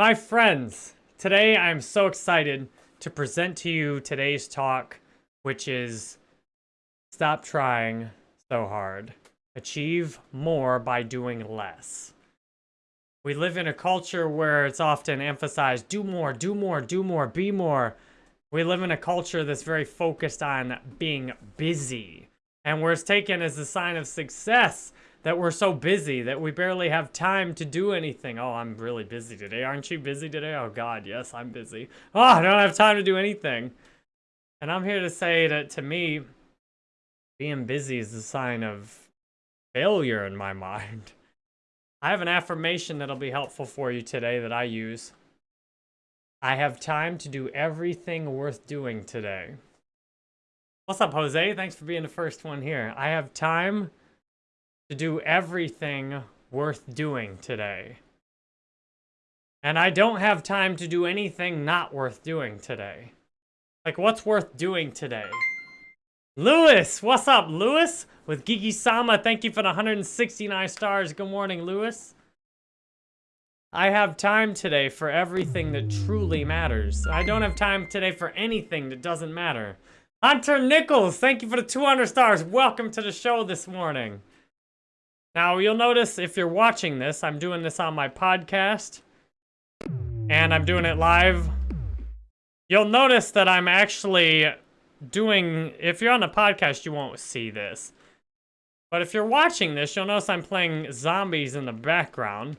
My friends, today I'm so excited to present to you today's talk, which is Stop Trying So Hard. Achieve more by doing less. We live in a culture where it's often emphasized do more, do more, do more, be more. We live in a culture that's very focused on being busy and where it's taken as a sign of success that we're so busy that we barely have time to do anything. Oh, I'm really busy today. Aren't you busy today? Oh, God, yes, I'm busy. Oh, I don't have time to do anything. And I'm here to say that to me, being busy is a sign of failure in my mind. I have an affirmation that'll be helpful for you today that I use. I have time to do everything worth doing today. What's up, Jose? Thanks for being the first one here. I have time to do everything worth doing today. And I don't have time to do anything not worth doing today. Like, what's worth doing today? Lewis! What's up, Lewis? With Geeky Sama, thank you for the 169 stars. Good morning, Lewis. I have time today for everything that truly matters. I don't have time today for anything that doesn't matter. Hunter Nichols, thank you for the 200 stars. Welcome to the show this morning. Now, you'll notice if you're watching this, I'm doing this on my podcast. And I'm doing it live. You'll notice that I'm actually doing... If you're on the podcast, you won't see this. But if you're watching this, you'll notice I'm playing zombies in the background.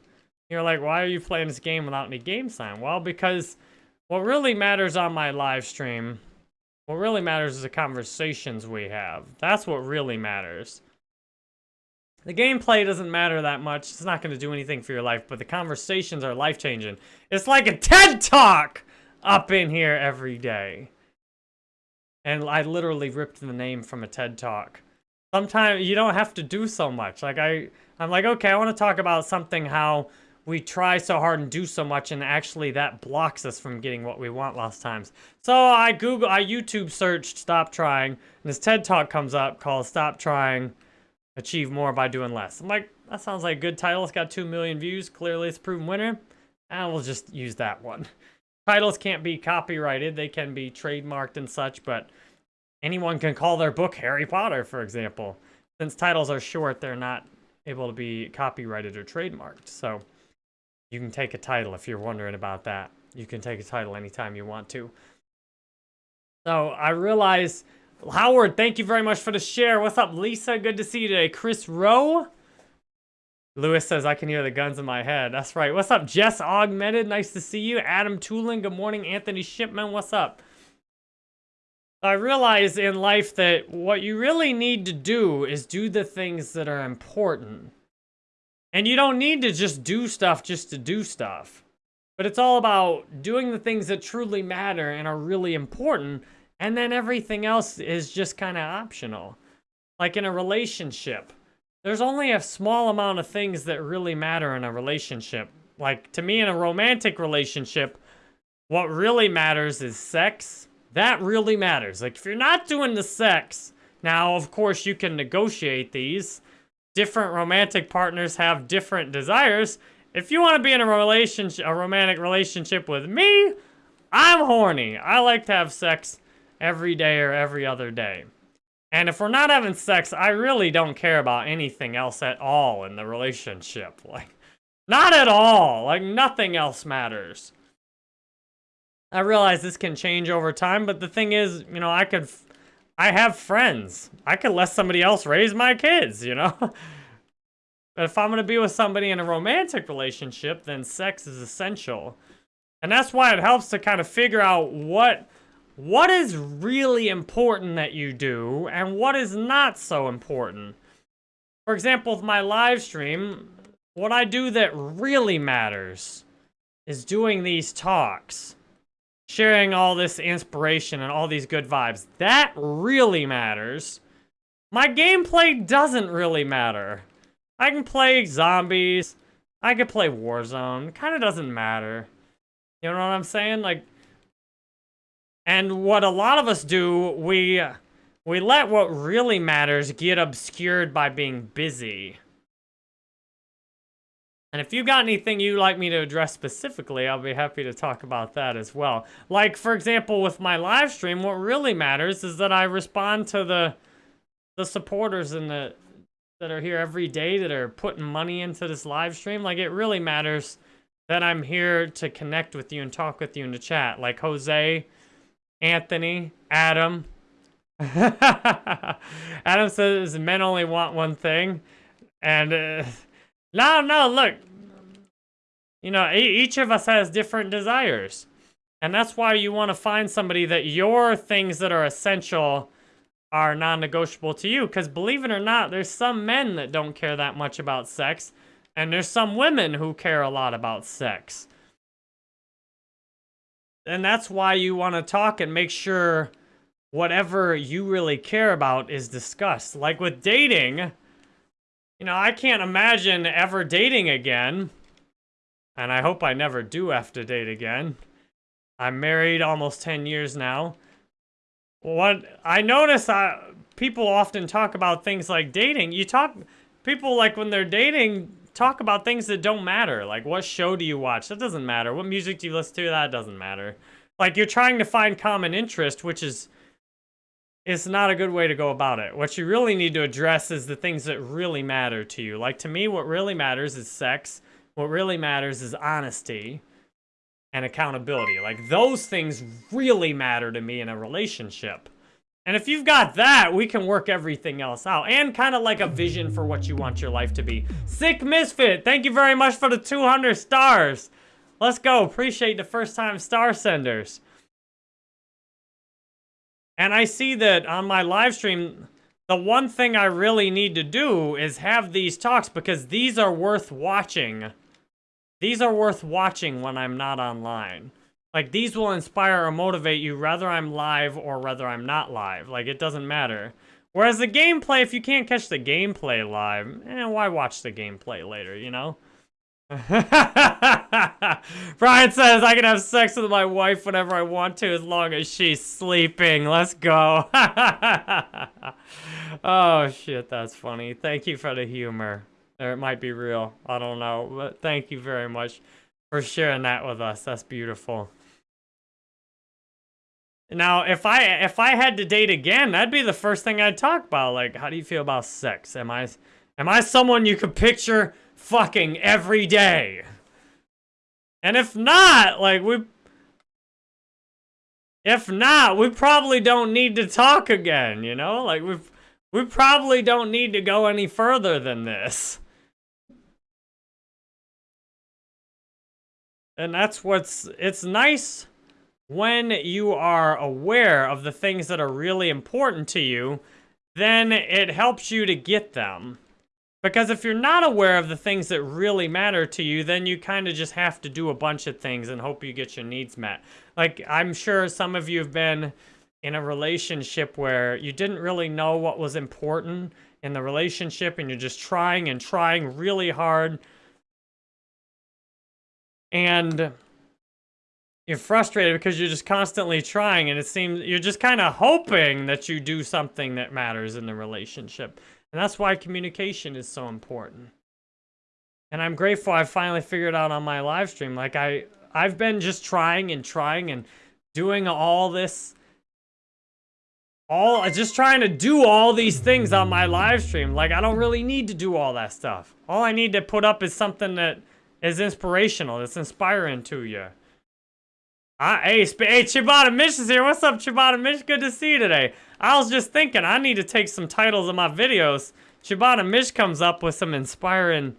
You're like, why are you playing this game without any game sign? Well, because what really matters on my live stream, what really matters is the conversations we have. That's what really matters. The gameplay doesn't matter that much. It's not going to do anything for your life, but the conversations are life-changing. It's like a TED Talk up in here every day. And I literally ripped the name from a TED Talk. Sometimes you don't have to do so much. Like I, I'm like, okay, I want to talk about something how we try so hard and do so much and actually that blocks us from getting what we want lots times. So I Google, I YouTube searched stop trying and this TED Talk comes up called stop trying achieve more by doing less. I'm like, that sounds like a good title. It's got 2 million views. Clearly, it's proven winner. And we'll just use that one. Titles can't be copyrighted. They can be trademarked and such, but anyone can call their book Harry Potter, for example. Since titles are short, they're not able to be copyrighted or trademarked. So you can take a title if you're wondering about that. You can take a title anytime you want to. So I realize Howard, thank you very much for the share. What's up, Lisa? Good to see you today. Chris Rowe. Lewis says, I can hear the guns in my head. That's right. What's up, Jess Augmented? Nice to see you. Adam Tooling, good morning. Anthony Shipman, what's up? I realize in life that what you really need to do is do the things that are important. And you don't need to just do stuff just to do stuff. But it's all about doing the things that truly matter and are really important and then everything else is just kind of optional. Like in a relationship, there's only a small amount of things that really matter in a relationship. Like to me in a romantic relationship, what really matters is sex. That really matters. Like if you're not doing the sex, now of course you can negotiate these. Different romantic partners have different desires. If you want to be in a relationship, a romantic relationship with me, I'm horny. I like to have sex every day or every other day. And if we're not having sex, I really don't care about anything else at all in the relationship. Like, not at all. Like, nothing else matters. I realize this can change over time, but the thing is, you know, I could, I have friends. I could let somebody else raise my kids, you know? but if I'm going to be with somebody in a romantic relationship, then sex is essential. And that's why it helps to kind of figure out what what is really important that you do and what is not so important. For example, with my live stream, what I do that really matters is doing these talks, sharing all this inspiration and all these good vibes. That really matters. My gameplay doesn't really matter. I can play zombies. I can play Warzone. Kind of doesn't matter. You know what I'm saying? Like, and what a lot of us do, we we let what really matters get obscured by being busy. And if you've got anything you'd like me to address specifically, I'll be happy to talk about that as well. Like, for example, with my live stream, what really matters is that I respond to the the supporters and the that are here every day that are putting money into this live stream. Like, it really matters that I'm here to connect with you and talk with you in the chat. Like Jose, Anthony, Adam. Adam says men only want one thing. And... Uh, no, no, look. You know, each of us has different desires. And that's why you want to find somebody that your things that are essential are non-negotiable to you. Because believe it or not, there's some men that don't care that much about sex. And there's some women who care a lot about sex. And that's why you want to talk and make sure whatever you really care about is discussed. Like with dating, you know, I can't imagine ever dating again. And I hope I never do have to date again. I'm married almost 10 years now. What I notice I, people often talk about things like dating. You talk, people like when they're dating, talk about things that don't matter. Like, what show do you watch? That doesn't matter. What music do you listen to? That doesn't matter. Like, you're trying to find common interest, which is it's not a good way to go about it. What you really need to address is the things that really matter to you. Like to me, what really matters is sex. What really matters is honesty and accountability. Like those things really matter to me in a relationship. And if you've got that, we can work everything else out. And kind of like a vision for what you want your life to be. Sick Misfit, thank you very much for the 200 stars. Let's go. Appreciate the first time star senders. And I see that on my live stream, the one thing I really need to do is have these talks because these are worth watching. These are worth watching when I'm not online. Like, these will inspire or motivate you whether I'm live or whether I'm not live. Like, it doesn't matter. Whereas the gameplay, if you can't catch the gameplay live, eh, why watch the gameplay later, you know? Brian says, I can have sex with my wife whenever I want to as long as she's sleeping. Let's go. oh, shit, that's funny. Thank you for the humor. Or it might be real. I don't know. But thank you very much for sharing that with us. That's beautiful. Now, if I if I had to date again, that'd be the first thing I'd talk about. Like, how do you feel about sex? Am I am I someone you could picture fucking every day. And if not, like, we... If not, we probably don't need to talk again, you know? Like, we we probably don't need to go any further than this. And that's what's... It's nice when you are aware of the things that are really important to you, then it helps you to get them. Because if you're not aware of the things that really matter to you, then you kind of just have to do a bunch of things and hope you get your needs met. Like, I'm sure some of you have been in a relationship where you didn't really know what was important in the relationship and you're just trying and trying really hard. And you're frustrated because you're just constantly trying and it seems you're just kind of hoping that you do something that matters in the relationship. And that's why communication is so important. And I'm grateful I finally figured out on my live stream. Like I, I've been just trying and trying and doing all this, all just trying to do all these things on my live stream. Like I don't really need to do all that stuff. All I need to put up is something that is inspirational, that's inspiring to you. Uh, hey, hey, Chibata Mish is here. What's up, Chibata Mish? Good to see you today. I was just thinking, I need to take some titles of my videos. Chibata Mish comes up with some inspiring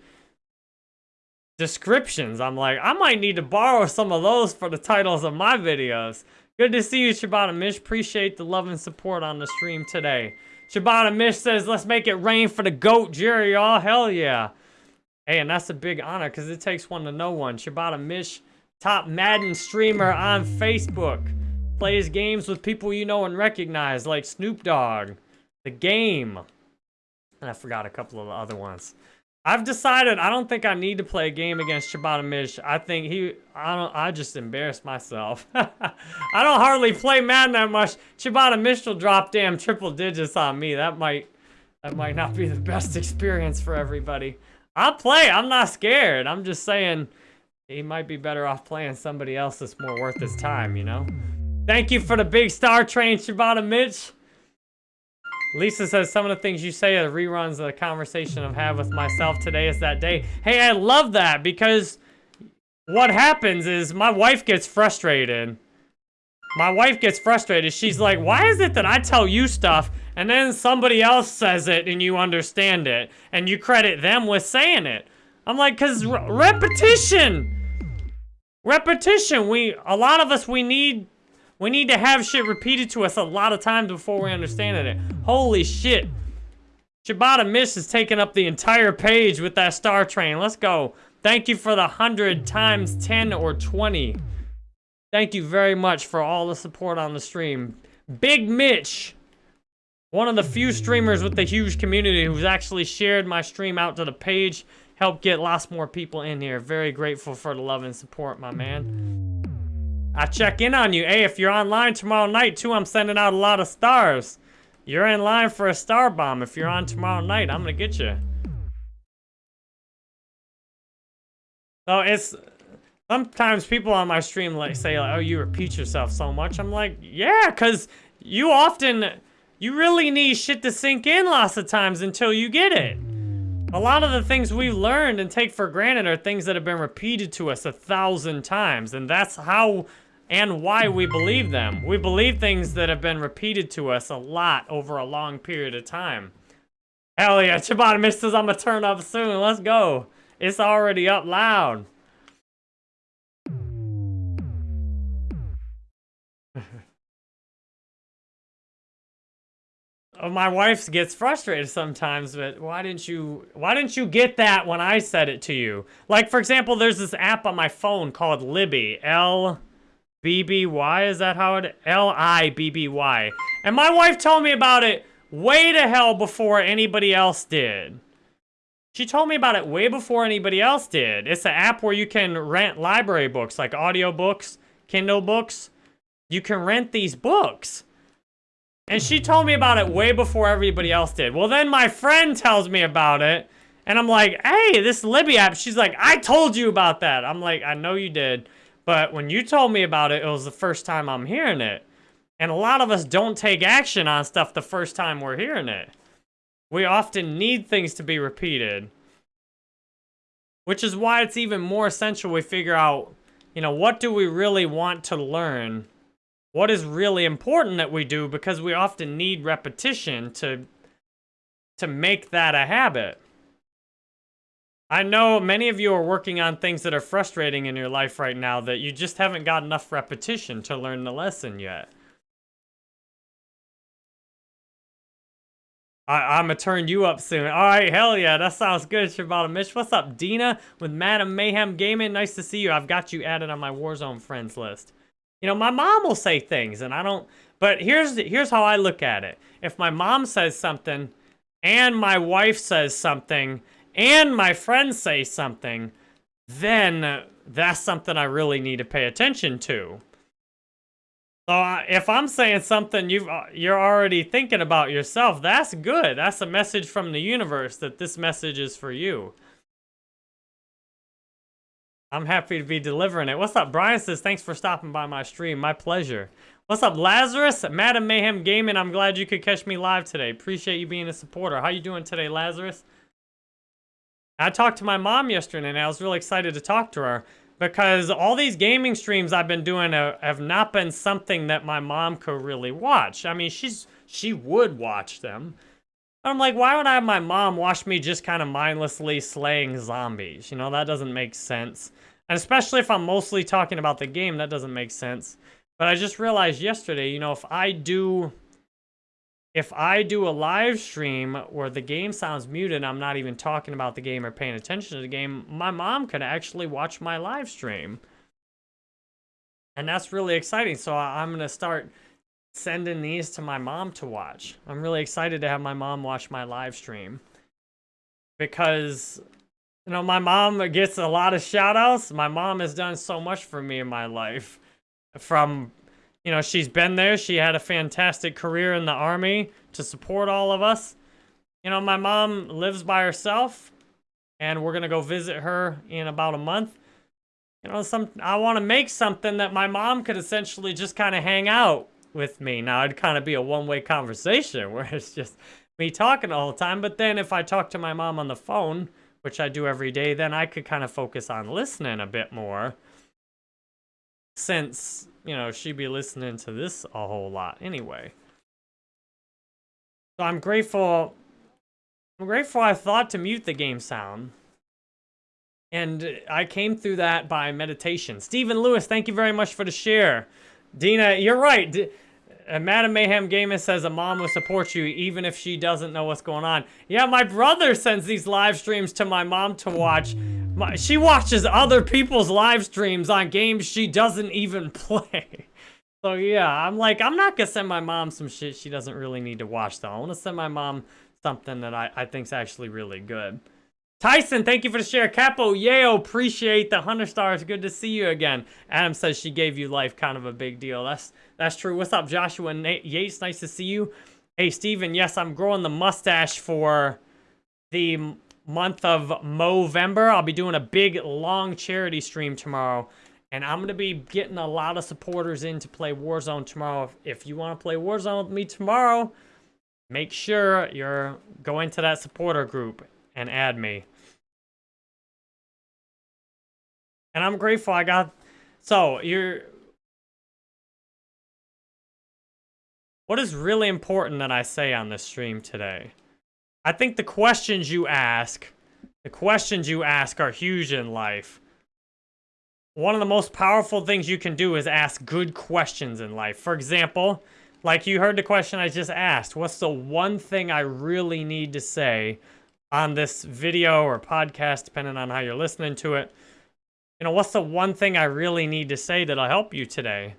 descriptions. I'm like, I might need to borrow some of those for the titles of my videos. Good to see you, Chibata Mish. Appreciate the love and support on the stream today. Chibata Mish says, let's make it rain for the GOAT, Jerry, y'all. Hell yeah. Hey, and that's a big honor because it takes one to know one. Chibata Mish, top Madden streamer on Facebook plays games with people you know and recognize, like Snoop Dogg, The Game, and I forgot a couple of the other ones. I've decided I don't think I need to play a game against Chibata Mish. I think he, I don't, I just embarrassed myself. I don't hardly play Madden that much. Chibata Mish will drop damn triple digits on me. That might, that might not be the best experience for everybody. I'll play. I'm not scared. I'm just saying he might be better off playing somebody else that's more worth his time, you know? Thank you for the big star train, Shibata Mitch. Lisa says, some of the things you say are reruns of the conversation I've had with myself today is that day. Hey, I love that because what happens is my wife gets frustrated. My wife gets frustrated. She's like, why is it that I tell you stuff and then somebody else says it and you understand it and you credit them with saying it? I'm like, cause repetition. Repetition. We, a lot of us, we need we need to have shit repeated to us a lot of times before we understand it. Holy shit. Shibata Miss is taking up the entire page with that star train. Let's go. Thank you for the 100 times 10 or 20. Thank you very much for all the support on the stream. Big Mitch, one of the few streamers with the huge community who's actually shared my stream out to the page, helped get lots more people in here. Very grateful for the love and support, my man. I check in on you. Hey, if you're online tomorrow night, too, I'm sending out a lot of stars. You're in line for a star bomb. If you're on tomorrow night, I'm gonna get you. So it's... Sometimes people on my stream like say, like, oh, you repeat yourself so much. I'm like, yeah, because you often... You really need shit to sink in lots of times until you get it. A lot of the things we learned and take for granted are things that have been repeated to us a thousand times. And that's how and why we believe them. We believe things that have been repeated to us a lot over a long period of time. Hell yeah, Chibata says I'm gonna turn up soon. Let's go. It's already up loud. My wife gets frustrated sometimes, but why didn't you why didn't you get that when I said it to you? Like for example, there's this app on my phone called Libby. L B-B-Y, is that how it? L-I-B-B-Y. And my wife told me about it way to hell before anybody else did. She told me about it way before anybody else did. It's an app where you can rent library books, like audiobooks, Kindle books. You can rent these books. And she told me about it way before everybody else did. Well, then my friend tells me about it. And I'm like, hey, this Libby app. She's like, I told you about that. I'm like, I know you did. But when you told me about it, it was the first time I'm hearing it. And a lot of us don't take action on stuff the first time we're hearing it. We often need things to be repeated. Which is why it's even more essential we figure out, you know, what do we really want to learn? What is really important that we do because we often need repetition to, to make that a habit. I know many of you are working on things that are frustrating in your life right now that you just haven't got enough repetition to learn the lesson yet. I, am gonna turn you up soon. All right, hell yeah, that sounds good, Shibata Mitch. What's up, Dina with Madam Mayhem Gaming? Nice to see you. I've got you added on my Warzone friends list. You know, my mom will say things, and I don't... But here's here's how I look at it. If my mom says something, and my wife says something, and my friends say something, then that's something I really need to pay attention to. So uh, if I'm saying something you uh, you're already thinking about yourself, that's good. That's a message from the universe that this message is for you. I'm happy to be delivering it. What's up? Brian says, thanks for stopping by my stream. My pleasure. What's up, Lazarus? Madam Mayhem Gaming, I'm glad you could catch me live today. Appreciate you being a supporter. How you doing today, Lazarus? I talked to my mom yesterday and I was really excited to talk to her because all these gaming streams I've been doing have not been something that my mom could really watch. I mean, she's she would watch them. I'm like, why would I have my mom watch me just kind of mindlessly slaying zombies? You know, that doesn't make sense. And especially if I'm mostly talking about the game, that doesn't make sense. But I just realized yesterday, you know, if I do if I do a live stream where the game sounds muted and I'm not even talking about the game or paying attention to the game, my mom could actually watch my live stream. And that's really exciting. So I'm going to start sending these to my mom to watch. I'm really excited to have my mom watch my live stream. Because, you know, my mom gets a lot of shout outs. My mom has done so much for me in my life. From you know, she's been there. She had a fantastic career in the army to support all of us. You know, my mom lives by herself and we're gonna go visit her in about a month. You know, some I want to make something that my mom could essentially just kind of hang out with me. Now, it'd kind of be a one-way conversation where it's just me talking all the time. But then if I talk to my mom on the phone, which I do every day, then I could kind of focus on listening a bit more. Since, you know, she'd be listening to this a whole lot anyway. So I'm grateful. I'm grateful I thought to mute the game sound. And I came through that by meditation. Stephen Lewis, thank you very much for the share. Dina, you're right. D uh, Madam Mayhem Gamer says a mom will support you even if she doesn't know what's going on. Yeah, my brother sends these live streams to my mom to watch. My, she watches other people's live streams on games she doesn't even play. So yeah, I'm like, I'm not gonna send my mom some shit she doesn't really need to watch though. I wanna send my mom something that I, I think's actually really good. Tyson, thank you for the share. Capo, yay, appreciate the 100 stars. Good to see you again. Adam says she gave you life, kind of a big deal. That's that's true. What's up, Joshua Nate Yates? Nice to see you. Hey, Steven, yes, I'm growing the mustache for the month of Movember. I'll be doing a big, long charity stream tomorrow. And I'm going to be getting a lot of supporters in to play Warzone tomorrow. If you want to play Warzone with me tomorrow, make sure you're going to that supporter group and add me. And I'm grateful I got... So, you're... What is really important that I say on this stream today? I think the questions you ask, the questions you ask are huge in life. One of the most powerful things you can do is ask good questions in life. For example, like you heard the question I just asked, what's the one thing I really need to say on this video or podcast, depending on how you're listening to it? You know, what's the one thing I really need to say that'll help you today?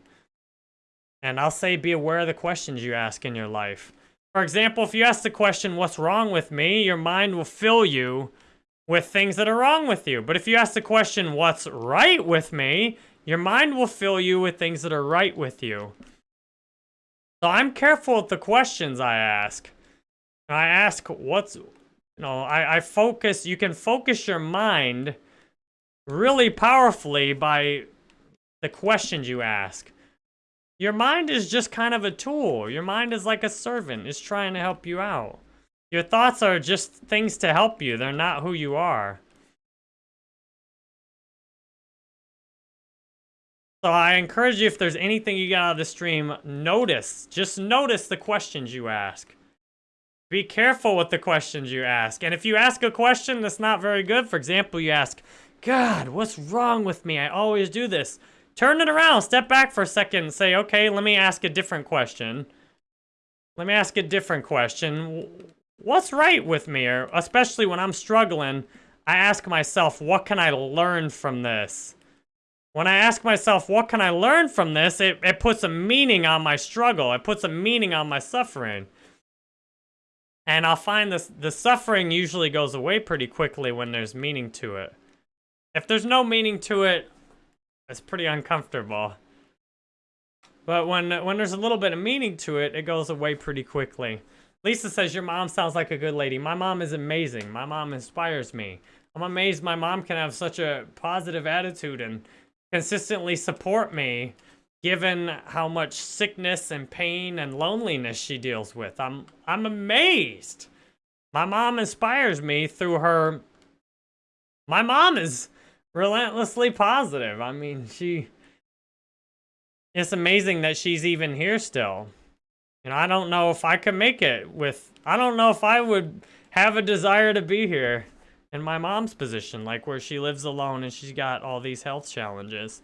And I'll say be aware of the questions you ask in your life. For example, if you ask the question, what's wrong with me? Your mind will fill you with things that are wrong with you. But if you ask the question, what's right with me? Your mind will fill you with things that are right with you. So I'm careful with the questions I ask. I ask what's, you know, I, I focus, you can focus your mind really powerfully by the questions you ask. Your mind is just kind of a tool. Your mind is like a servant. It's trying to help you out. Your thoughts are just things to help you. They're not who you are. So I encourage you, if there's anything you get out of the stream, notice. Just notice the questions you ask. Be careful with the questions you ask. And if you ask a question that's not very good, for example, you ask, God, what's wrong with me? I always do this. Turn it around. Step back for a second and say, okay, let me ask a different question. Let me ask a different question what's right with me? Or especially when I'm struggling, I ask myself, what can I learn from this? When I ask myself, what can I learn from this, it, it puts a meaning on my struggle. It puts a meaning on my suffering. And I'll find this, the suffering usually goes away pretty quickly when there's meaning to it. If there's no meaning to it, it's pretty uncomfortable. But when, when there's a little bit of meaning to it, it goes away pretty quickly. Lisa says, your mom sounds like a good lady. My mom is amazing. My mom inspires me. I'm amazed my mom can have such a positive attitude and consistently support me given how much sickness and pain and loneliness she deals with. I'm I'm amazed. My mom inspires me through her My mom is relentlessly positive. I mean, she It's amazing that she's even here still. And I don't know if I could make it with, I don't know if I would have a desire to be here in my mom's position, like where she lives alone and she's got all these health challenges.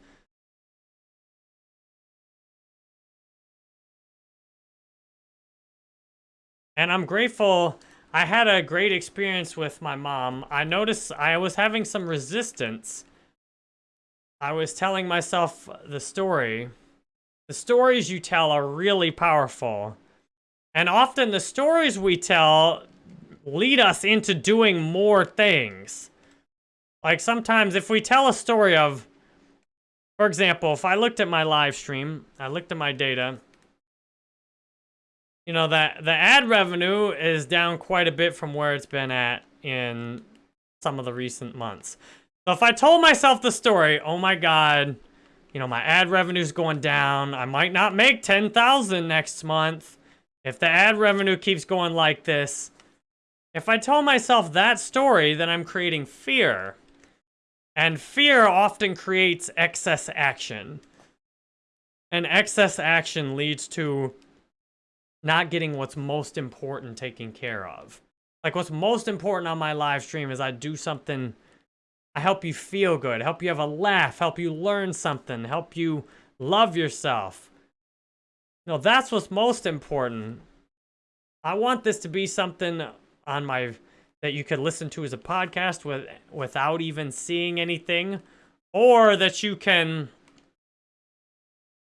And I'm grateful, I had a great experience with my mom. I noticed I was having some resistance. I was telling myself the story the stories you tell are really powerful. And often the stories we tell lead us into doing more things. Like sometimes if we tell a story of, for example, if I looked at my live stream, I looked at my data, you know, that the ad revenue is down quite a bit from where it's been at in some of the recent months. So if I told myself the story, oh my god, you know, my ad revenue's going down. I might not make 10,000 next month. If the ad revenue keeps going like this, if I tell myself that story, then I'm creating fear. And fear often creates excess action. And excess action leads to not getting what's most important taken care of. Like what's most important on my live stream is I do something, I help you feel good, help you have a laugh, help you learn something, help you love yourself. No, that's what's most important. I want this to be something on my that you could listen to as a podcast with without even seeing anything or that you can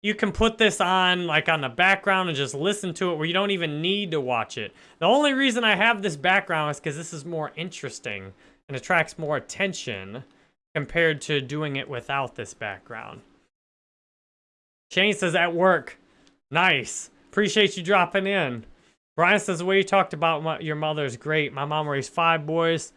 you can put this on like on the background and just listen to it where you don't even need to watch it. The only reason I have this background is because this is more interesting and attracts more attention compared to doing it without this background. Shane says, at work. Nice. Appreciate you dropping in. Brian says, the way you talked about my, your mother is great. My mom raised five boys.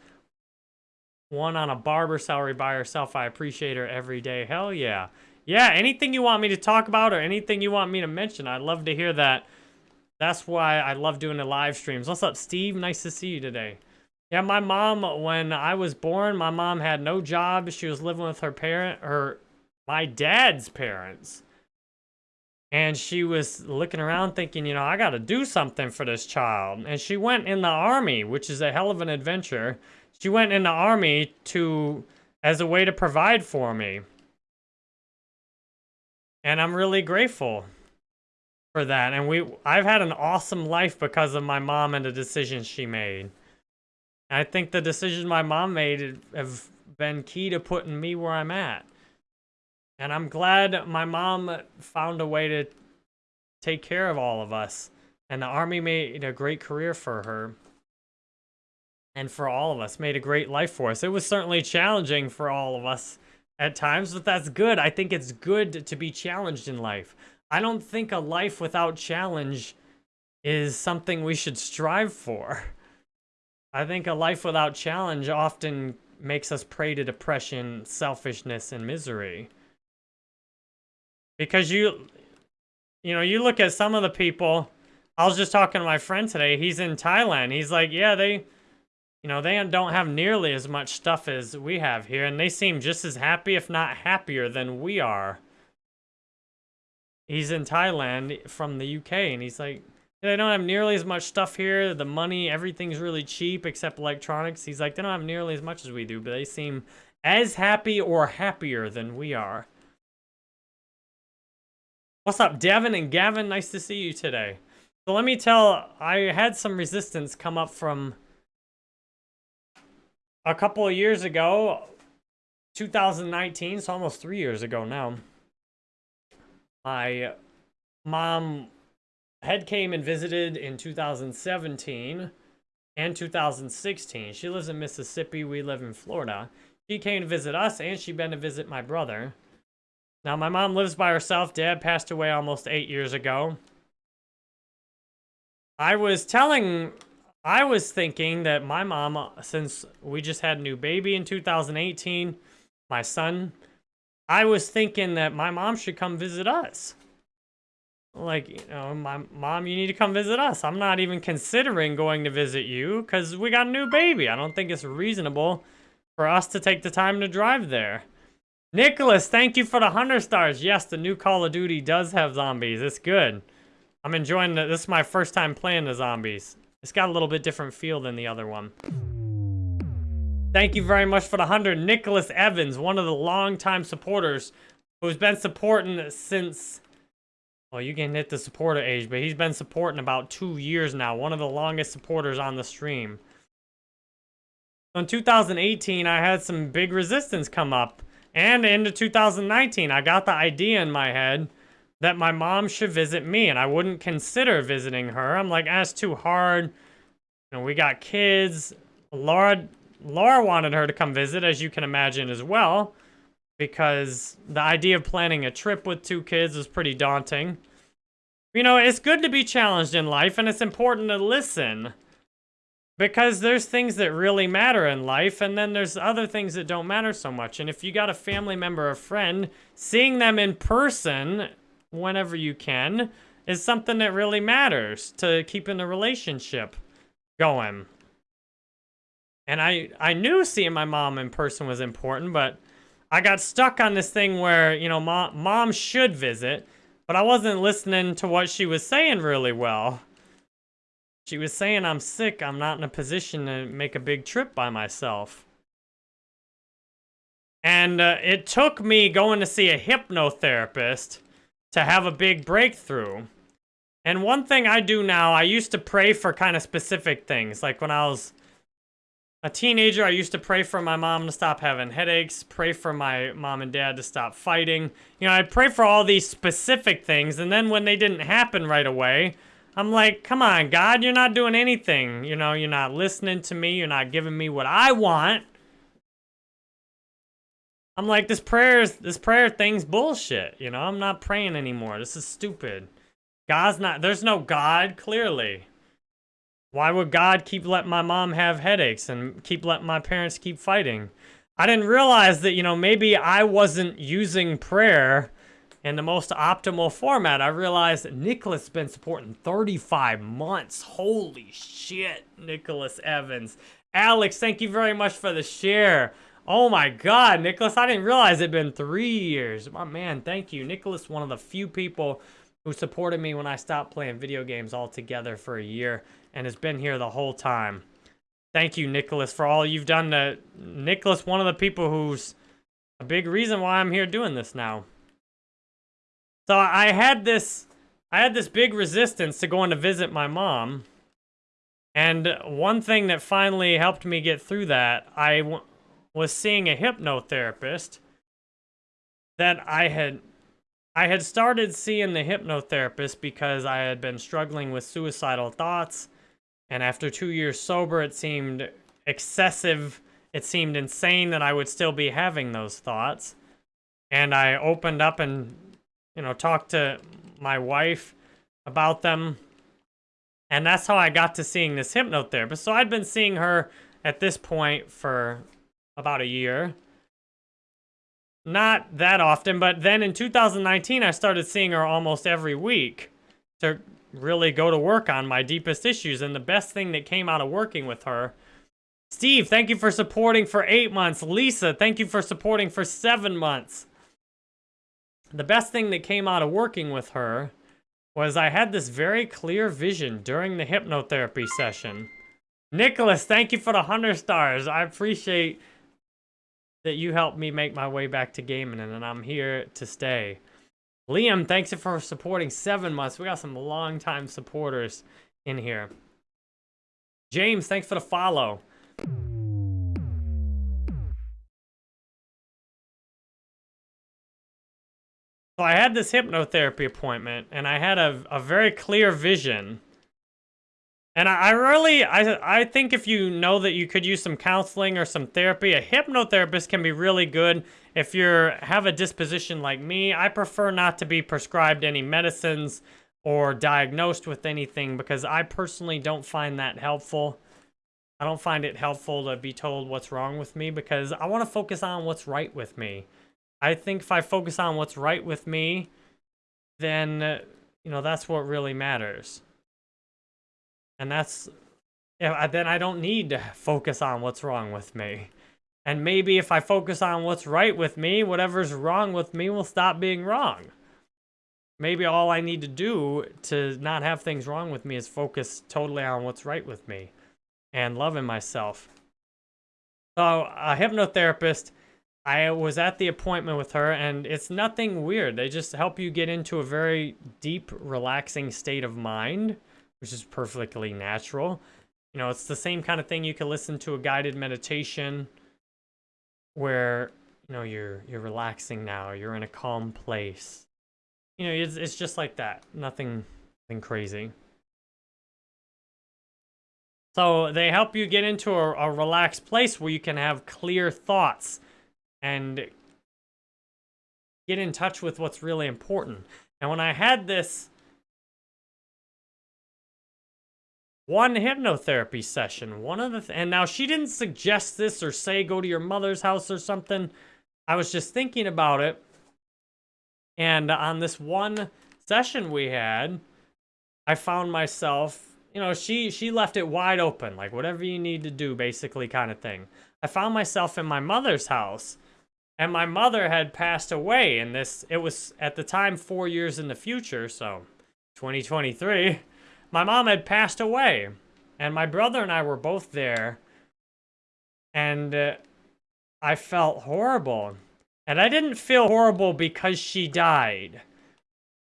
One on a barber salary by herself. I appreciate her every day. Hell yeah. Yeah, anything you want me to talk about or anything you want me to mention, I'd love to hear that. That's why I love doing the live streams. What's up, Steve? Nice to see you today. Yeah, my mom, when I was born, my mom had no job. She was living with her parent, her, my dad's parents. And she was looking around thinking, you know, I got to do something for this child. And she went in the army, which is a hell of an adventure. She went in the army to, as a way to provide for me. And I'm really grateful for that. And we, I've had an awesome life because of my mom and the decisions she made. And I think the decisions my mom made have been key to putting me where I'm at. And I'm glad my mom found a way to take care of all of us. And the Army made a great career for her. And for all of us, made a great life for us. It was certainly challenging for all of us at times, but that's good. I think it's good to be challenged in life. I don't think a life without challenge is something we should strive for. I think a life without challenge often makes us prey to depression, selfishness, and misery. Because you, you know, you look at some of the people, I was just talking to my friend today, he's in Thailand. He's like, yeah, they, you know, they don't have nearly as much stuff as we have here, and they seem just as happy, if not happier, than we are. He's in Thailand from the UK, and he's like, they don't have nearly as much stuff here. The money, everything's really cheap except electronics. He's like, they don't have nearly as much as we do, but they seem as happy or happier than we are. What's up, Devin and Gavin? Nice to see you today. So let me tell, I had some resistance come up from a couple of years ago, 2019, so almost three years ago now, my mom had came and visited in 2017 and 2016. She lives in Mississippi. We live in Florida. She came to visit us, and she been to visit my brother. Now, my mom lives by herself. Dad passed away almost eight years ago. I was telling I was thinking that my mom, uh, since we just had a new baby in 2018, my son, I was thinking that my mom should come visit us. Like, you know, my mom, you need to come visit us. I'm not even considering going to visit you because we got a new baby. I don't think it's reasonable for us to take the time to drive there. Nicholas, thank you for the 100 stars. Yes, the new Call of Duty does have zombies. It's good. I'm enjoying it. This is my first time playing the zombies. It's got a little bit different feel than the other one. Thank you very much for the 100. Nicholas Evans, one of the longtime supporters who's been supporting since... Well, you can hit the supporter age, but he's been supporting about two years now. One of the longest supporters on the stream. in 2018, I had some big resistance come up. And into 2019, I got the idea in my head that my mom should visit me and I wouldn't consider visiting her. I'm like, that's too hard. You know, we got kids. Laura, Laura wanted her to come visit, as you can imagine as well, because the idea of planning a trip with two kids is pretty daunting. You know, it's good to be challenged in life and it's important to listen. Because there's things that really matter in life, and then there's other things that don't matter so much. And if you got a family member or friend, seeing them in person whenever you can is something that really matters to keeping the relationship going. And I, I knew seeing my mom in person was important, but I got stuck on this thing where, you know, mom, mom should visit, but I wasn't listening to what she was saying really well. She was saying I'm sick, I'm not in a position to make a big trip by myself. And uh, it took me going to see a hypnotherapist to have a big breakthrough. And one thing I do now, I used to pray for kind of specific things. Like when I was a teenager, I used to pray for my mom to stop having headaches, pray for my mom and dad to stop fighting. You know, I'd pray for all these specific things, and then when they didn't happen right away, I'm like, come on, God, you're not doing anything. You know, you're not listening to me. You're not giving me what I want. I'm like, this prayer, this prayer thing's bullshit. You know, I'm not praying anymore. This is stupid. God's not, there's no God, clearly. Why would God keep letting my mom have headaches and keep letting my parents keep fighting? I didn't realize that, you know, maybe I wasn't using prayer in the most optimal format. I realized that Nicholas has been supporting 35 months. Holy shit, Nicholas Evans. Alex, thank you very much for the share. Oh my god, Nicholas, I didn't realize it'd been three years. My man, thank you. Nicholas, one of the few people who supported me when I stopped playing video games altogether for a year and has been here the whole time. Thank you, Nicholas, for all you've done to... Nicholas, one of the people who's a big reason why I'm here doing this now. So I had this, I had this big resistance to going to visit my mom. And one thing that finally helped me get through that, I was seeing a hypnotherapist that I had I had started seeing the hypnotherapist because I had been struggling with suicidal thoughts and after 2 years sober it seemed excessive it seemed insane that I would still be having those thoughts and I opened up and you know, talked to my wife about them. And that's how I got to seeing this hypnotherapist. So I'd been seeing her at this point for about a year. Not that often, but then in 2019, I started seeing her almost every week to really go to work on my deepest issues. And the best thing that came out of working with her Steve, thank you for supporting for eight months. Lisa, thank you for supporting for seven months the best thing that came out of working with her was I had this very clear vision during the hypnotherapy session. Nicholas, thank you for the 100 stars. I appreciate that you helped me make my way back to gaming, and I'm here to stay. Liam, thanks for supporting seven months. We got some long-time supporters in here. James, thanks for the follow. So I had this hypnotherapy appointment, and I had a, a very clear vision. And I, I really, I, I think if you know that you could use some counseling or some therapy, a hypnotherapist can be really good if you have a disposition like me. I prefer not to be prescribed any medicines or diagnosed with anything because I personally don't find that helpful. I don't find it helpful to be told what's wrong with me because I want to focus on what's right with me. I think if I focus on what's right with me, then, uh, you know, that's what really matters. And that's, then I don't need to focus on what's wrong with me. And maybe if I focus on what's right with me, whatever's wrong with me will stop being wrong. Maybe all I need to do to not have things wrong with me is focus totally on what's right with me and loving myself. So a hypnotherapist I was at the appointment with her, and it's nothing weird. They just help you get into a very deep, relaxing state of mind, which is perfectly natural. You know, it's the same kind of thing you can listen to a guided meditation where, you know, you're you're relaxing now, you're in a calm place. You know, it's, it's just like that. Nothing, nothing crazy. So they help you get into a, a relaxed place where you can have clear thoughts and get in touch with what's really important. And when I had this one hypnotherapy session. One of the, th and now she didn't suggest this or say go to your mother's house or something. I was just thinking about it. And on this one session we had, I found myself, you know, she she left it wide open, like whatever you need to do, basically kind of thing. I found myself in my mother's house, and my mother had passed away, and this it was at the time four years in the future, so 2023 my mom had passed away, and my brother and I were both there, and uh, I felt horrible. And I didn't feel horrible because she died.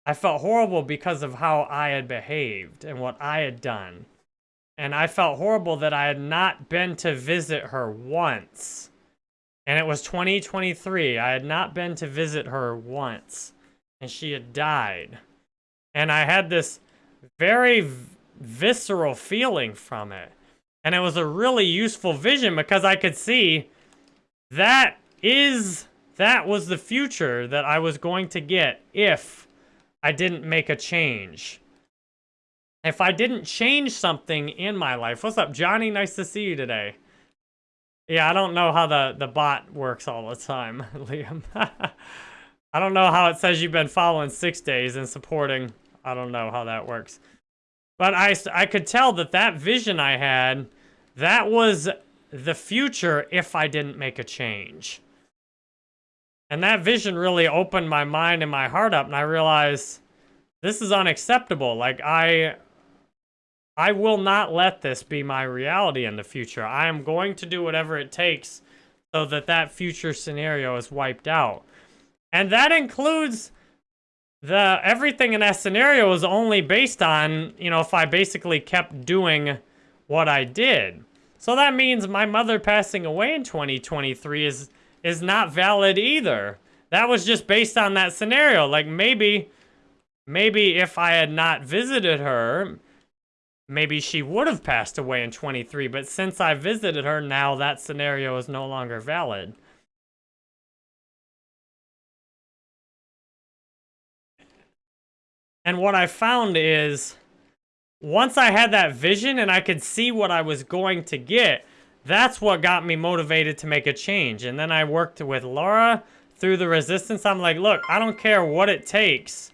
I felt horrible because of how I had behaved and what I had done. And I felt horrible that I had not been to visit her once. And it was 2023. I had not been to visit her once. And she had died. And I had this very visceral feeling from it. And it was a really useful vision because I could see that is, that was the future that I was going to get if I didn't make a change. If I didn't change something in my life. What's up, Johnny? Nice to see you today. Yeah, I don't know how the, the bot works all the time, Liam. I don't know how it says you've been following six days and supporting I don't know how that works. But I, I could tell that that vision I had, that was the future if I didn't make a change. And that vision really opened my mind and my heart up, and I realized this is unacceptable. Like, I, I will not let this be my reality in the future. I am going to do whatever it takes so that that future scenario is wiped out. And that includes the everything in that scenario was only based on, you know, if I basically kept doing what I did. So that means my mother passing away in 2023 is is not valid either. That was just based on that scenario. Like maybe maybe if I had not visited her, maybe she would have passed away in 23, but since I visited her, now that scenario is no longer valid. And what I found is, once I had that vision and I could see what I was going to get, that's what got me motivated to make a change. And then I worked with Laura through the resistance. I'm like, look, I don't care what it takes.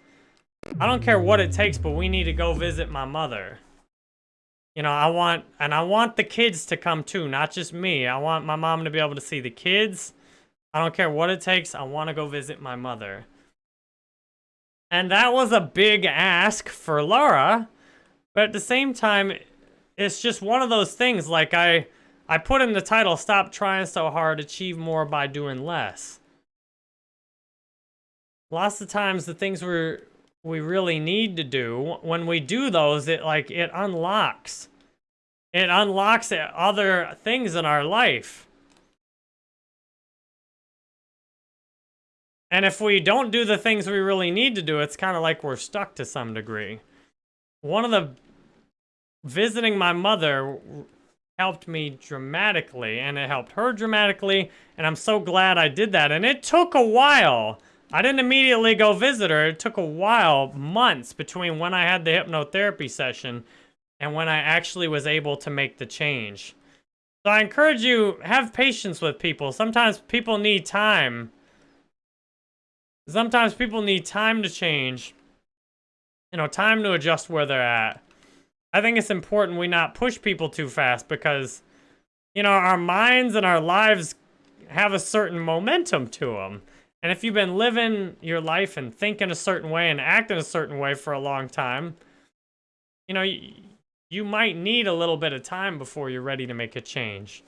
I don't care what it takes, but we need to go visit my mother. You know, I want, and I want the kids to come too, not just me. I want my mom to be able to see the kids. I don't care what it takes. I want to go visit my mother. And that was a big ask for Laura. But at the same time, it's just one of those things. Like I, I put in the title, Stop Trying So Hard, Achieve More by Doing Less. Lots of times the things we we really need to do, when we do those, it like, it unlocks. It unlocks other things in our life. And if we don't do the things we really need to do, it's kind of like we're stuck to some degree. One of the... Visiting my mother helped me dramatically, and it helped her dramatically, and I'm so glad I did that. And it took a while. I didn't immediately go visit her. It took a while, months, between when I had the hypnotherapy session and when I actually was able to make the change. So I encourage you, have patience with people. Sometimes people need time Sometimes people need time to change. You know, time to adjust where they're at. I think it's important we not push people too fast because, you know, our minds and our lives have a certain momentum to them. And if you've been living your life and thinking a certain way and acting a certain way for a long time, you know, you, you might need a little bit of time before you're ready to make a change.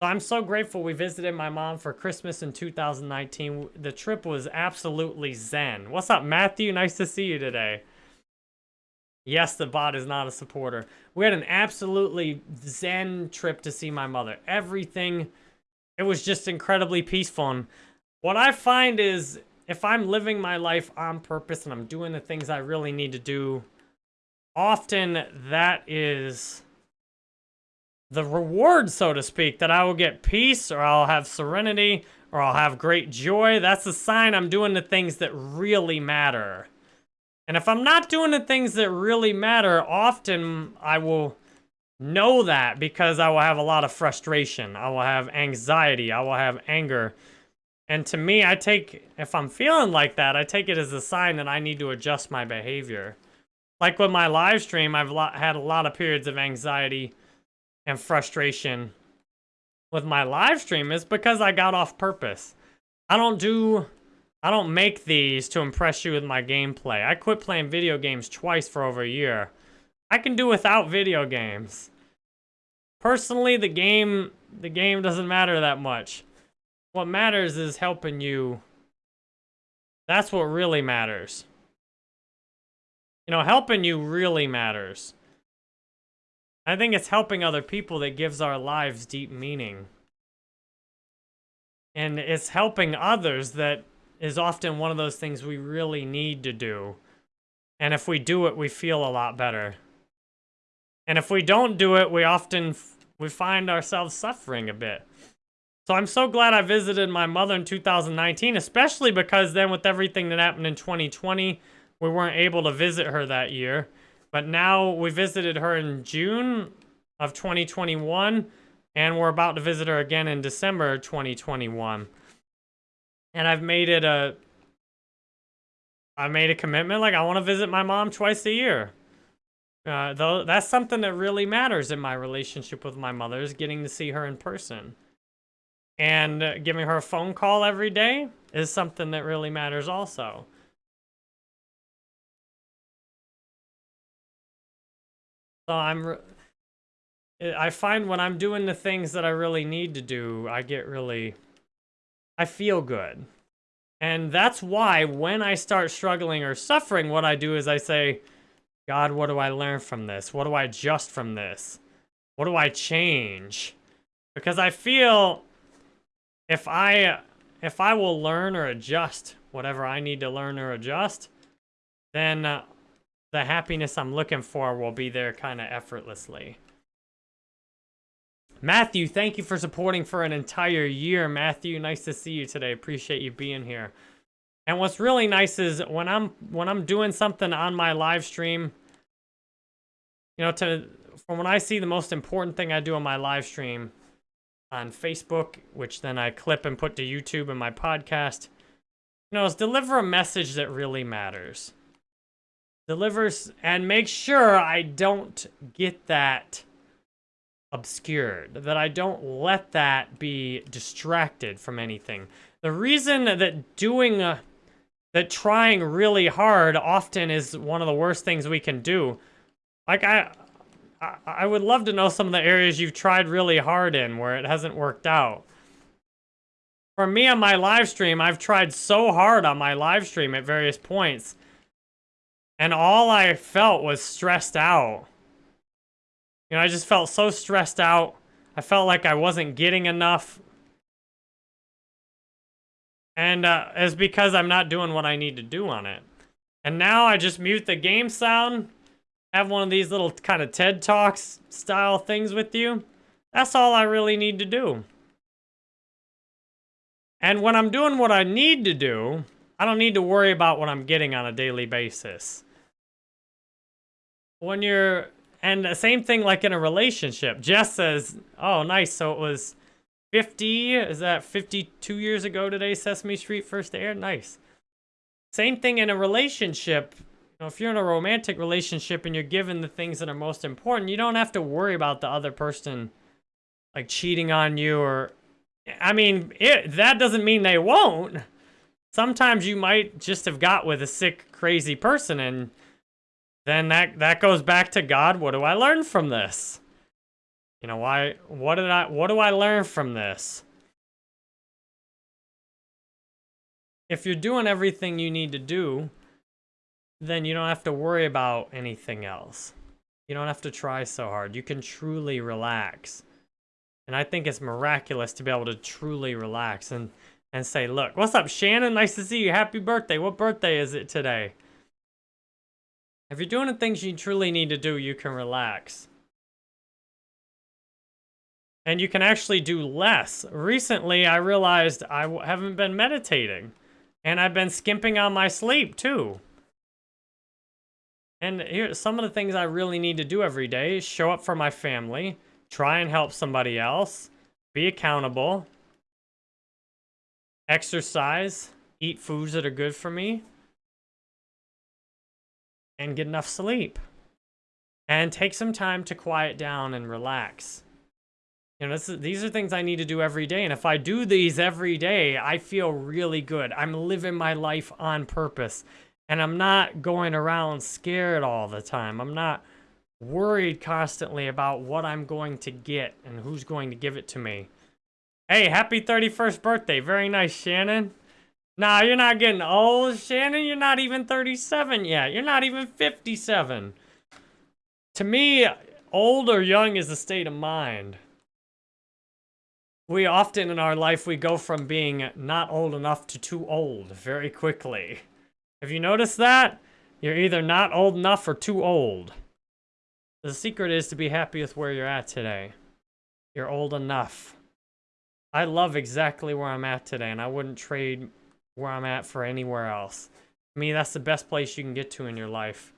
I'm so grateful we visited my mom for Christmas in 2019. The trip was absolutely zen. What's up, Matthew? Nice to see you today. Yes, the bot is not a supporter. We had an absolutely zen trip to see my mother. Everything, it was just incredibly peaceful. And what I find is if I'm living my life on purpose and I'm doing the things I really need to do, often that is the reward, so to speak, that I will get peace or I'll have serenity or I'll have great joy. That's a sign I'm doing the things that really matter. And if I'm not doing the things that really matter, often I will know that because I will have a lot of frustration. I will have anxiety. I will have anger. And to me, I take, if I'm feeling like that, I take it as a sign that I need to adjust my behavior. Like with my live stream, I've had a lot of periods of anxiety and frustration with my live stream is because I got off purpose. I don't do, I don't make these to impress you with my gameplay. I quit playing video games twice for over a year. I can do without video games. Personally, the game, the game doesn't matter that much. What matters is helping you. That's what really matters. You know, helping you really matters. I think it's helping other people that gives our lives deep meaning. And it's helping others that is often one of those things we really need to do. And if we do it, we feel a lot better. And if we don't do it, we often we find ourselves suffering a bit. So I'm so glad I visited my mother in 2019, especially because then with everything that happened in 2020, we weren't able to visit her that year. But now we visited her in June of 2021, and we're about to visit her again in December 2021. And I've made it a I made a commitment like I want to visit my mom twice a year. Uh, though that's something that really matters in my relationship with my mother is getting to see her in person. And giving her a phone call every day is something that really matters also. So I'm, I find when I'm doing the things that I really need to do, I get really, I feel good. And that's why when I start struggling or suffering, what I do is I say, God, what do I learn from this? What do I adjust from this? What do I change? Because I feel if I if I will learn or adjust whatever I need to learn or adjust, then uh, the happiness I'm looking for will be there kind of effortlessly. Matthew, thank you for supporting for an entire year. Matthew, nice to see you today. Appreciate you being here. And what's really nice is when I'm when I'm doing something on my live stream, you know, to from when I see the most important thing I do on my live stream on Facebook, which then I clip and put to YouTube and my podcast, you know, is deliver a message that really matters delivers and make sure I don't get that obscured, that I don't let that be distracted from anything. The reason that doing, uh, that trying really hard often is one of the worst things we can do. Like I, I, I would love to know some of the areas you've tried really hard in where it hasn't worked out. For me on my live stream, I've tried so hard on my live stream at various points and all I felt was stressed out. You know, I just felt so stressed out. I felt like I wasn't getting enough. And uh, it's because I'm not doing what I need to do on it. And now I just mute the game sound, have one of these little kind of TED Talks style things with you. That's all I really need to do. And when I'm doing what I need to do, I don't need to worry about what I'm getting on a daily basis when you're and the same thing like in a relationship. Jess says, "Oh, nice. So it was 50. Is that 52 years ago today? Sesame Street first aired. Nice. Same thing in a relationship. You know, if you're in a romantic relationship and you're given the things that are most important, you don't have to worry about the other person like cheating on you or. I mean, it, that doesn't mean they won't. Sometimes you might just have got with a sick, crazy person and then that that goes back to God. What do I learn from this? You know, why what did I what do I learn from this? If you're doing everything you need to do, then you don't have to worry about anything else. You don't have to try so hard. You can truly relax. And I think it's miraculous to be able to truly relax and and say, "Look, what's up, Shannon? Nice to see you. Happy birthday. What birthday is it today?" If you're doing the things you truly need to do, you can relax. And you can actually do less. Recently, I realized I haven't been meditating. And I've been skimping on my sleep, too. And here, some of the things I really need to do every day is show up for my family, try and help somebody else, be accountable, exercise, eat foods that are good for me, and get enough sleep. And take some time to quiet down and relax. You know, is, these are things I need to do every day. And if I do these every day, I feel really good. I'm living my life on purpose. And I'm not going around scared all the time. I'm not worried constantly about what I'm going to get and who's going to give it to me. Hey, happy 31st birthday. Very nice, Shannon. Nah, you're not getting old, Shannon. You're not even 37 yet. You're not even 57. To me, old or young is a state of mind. We often in our life, we go from being not old enough to too old very quickly. Have you noticed that? You're either not old enough or too old. The secret is to be happy with where you're at today. You're old enough. I love exactly where I'm at today, and I wouldn't trade where I'm at for anywhere else. I mean, that's the best place you can get to in your life.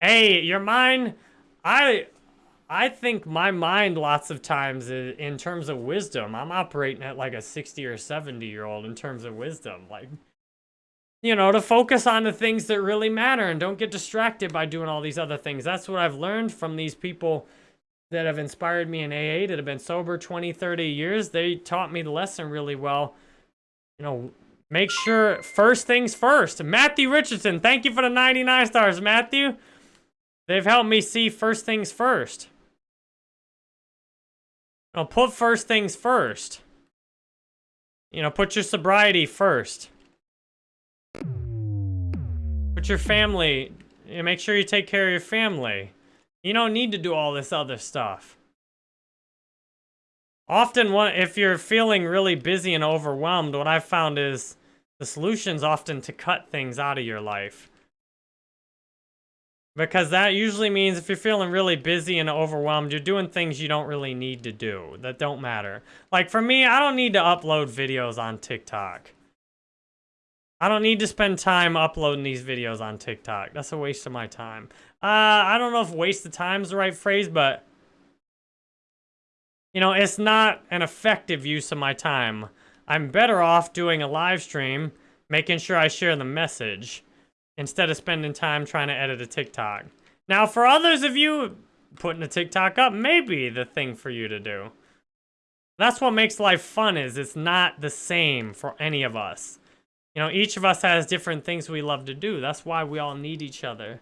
Hey, your mind, I I think my mind lots of times in terms of wisdom, I'm operating at like a 60 or 70 year old in terms of wisdom. Like, you know, to focus on the things that really matter and don't get distracted by doing all these other things. That's what I've learned from these people that have inspired me in AA that have been sober 20, 30 years. They taught me the lesson really well. You know, make sure first things first. Matthew Richardson, thank you for the 99 stars, Matthew. They've helped me see first things first. I'll put first things first. You know, put your sobriety first. Put your family, you know, make sure you take care of your family. You don't need to do all this other stuff. Often, if you're feeling really busy and overwhelmed, what I've found is the solution's often to cut things out of your life. Because that usually means if you're feeling really busy and overwhelmed, you're doing things you don't really need to do, that don't matter. Like for me, I don't need to upload videos on TikTok. I don't need to spend time uploading these videos on TikTok. That's a waste of my time. Uh, I don't know if waste of time is the right phrase, but... You know, it's not an effective use of my time. I'm better off doing a live stream, making sure I share the message, instead of spending time trying to edit a TikTok. Now, for others of you, putting a TikTok up may be the thing for you to do. That's what makes life fun is it's not the same for any of us. You know, each of us has different things we love to do. That's why we all need each other.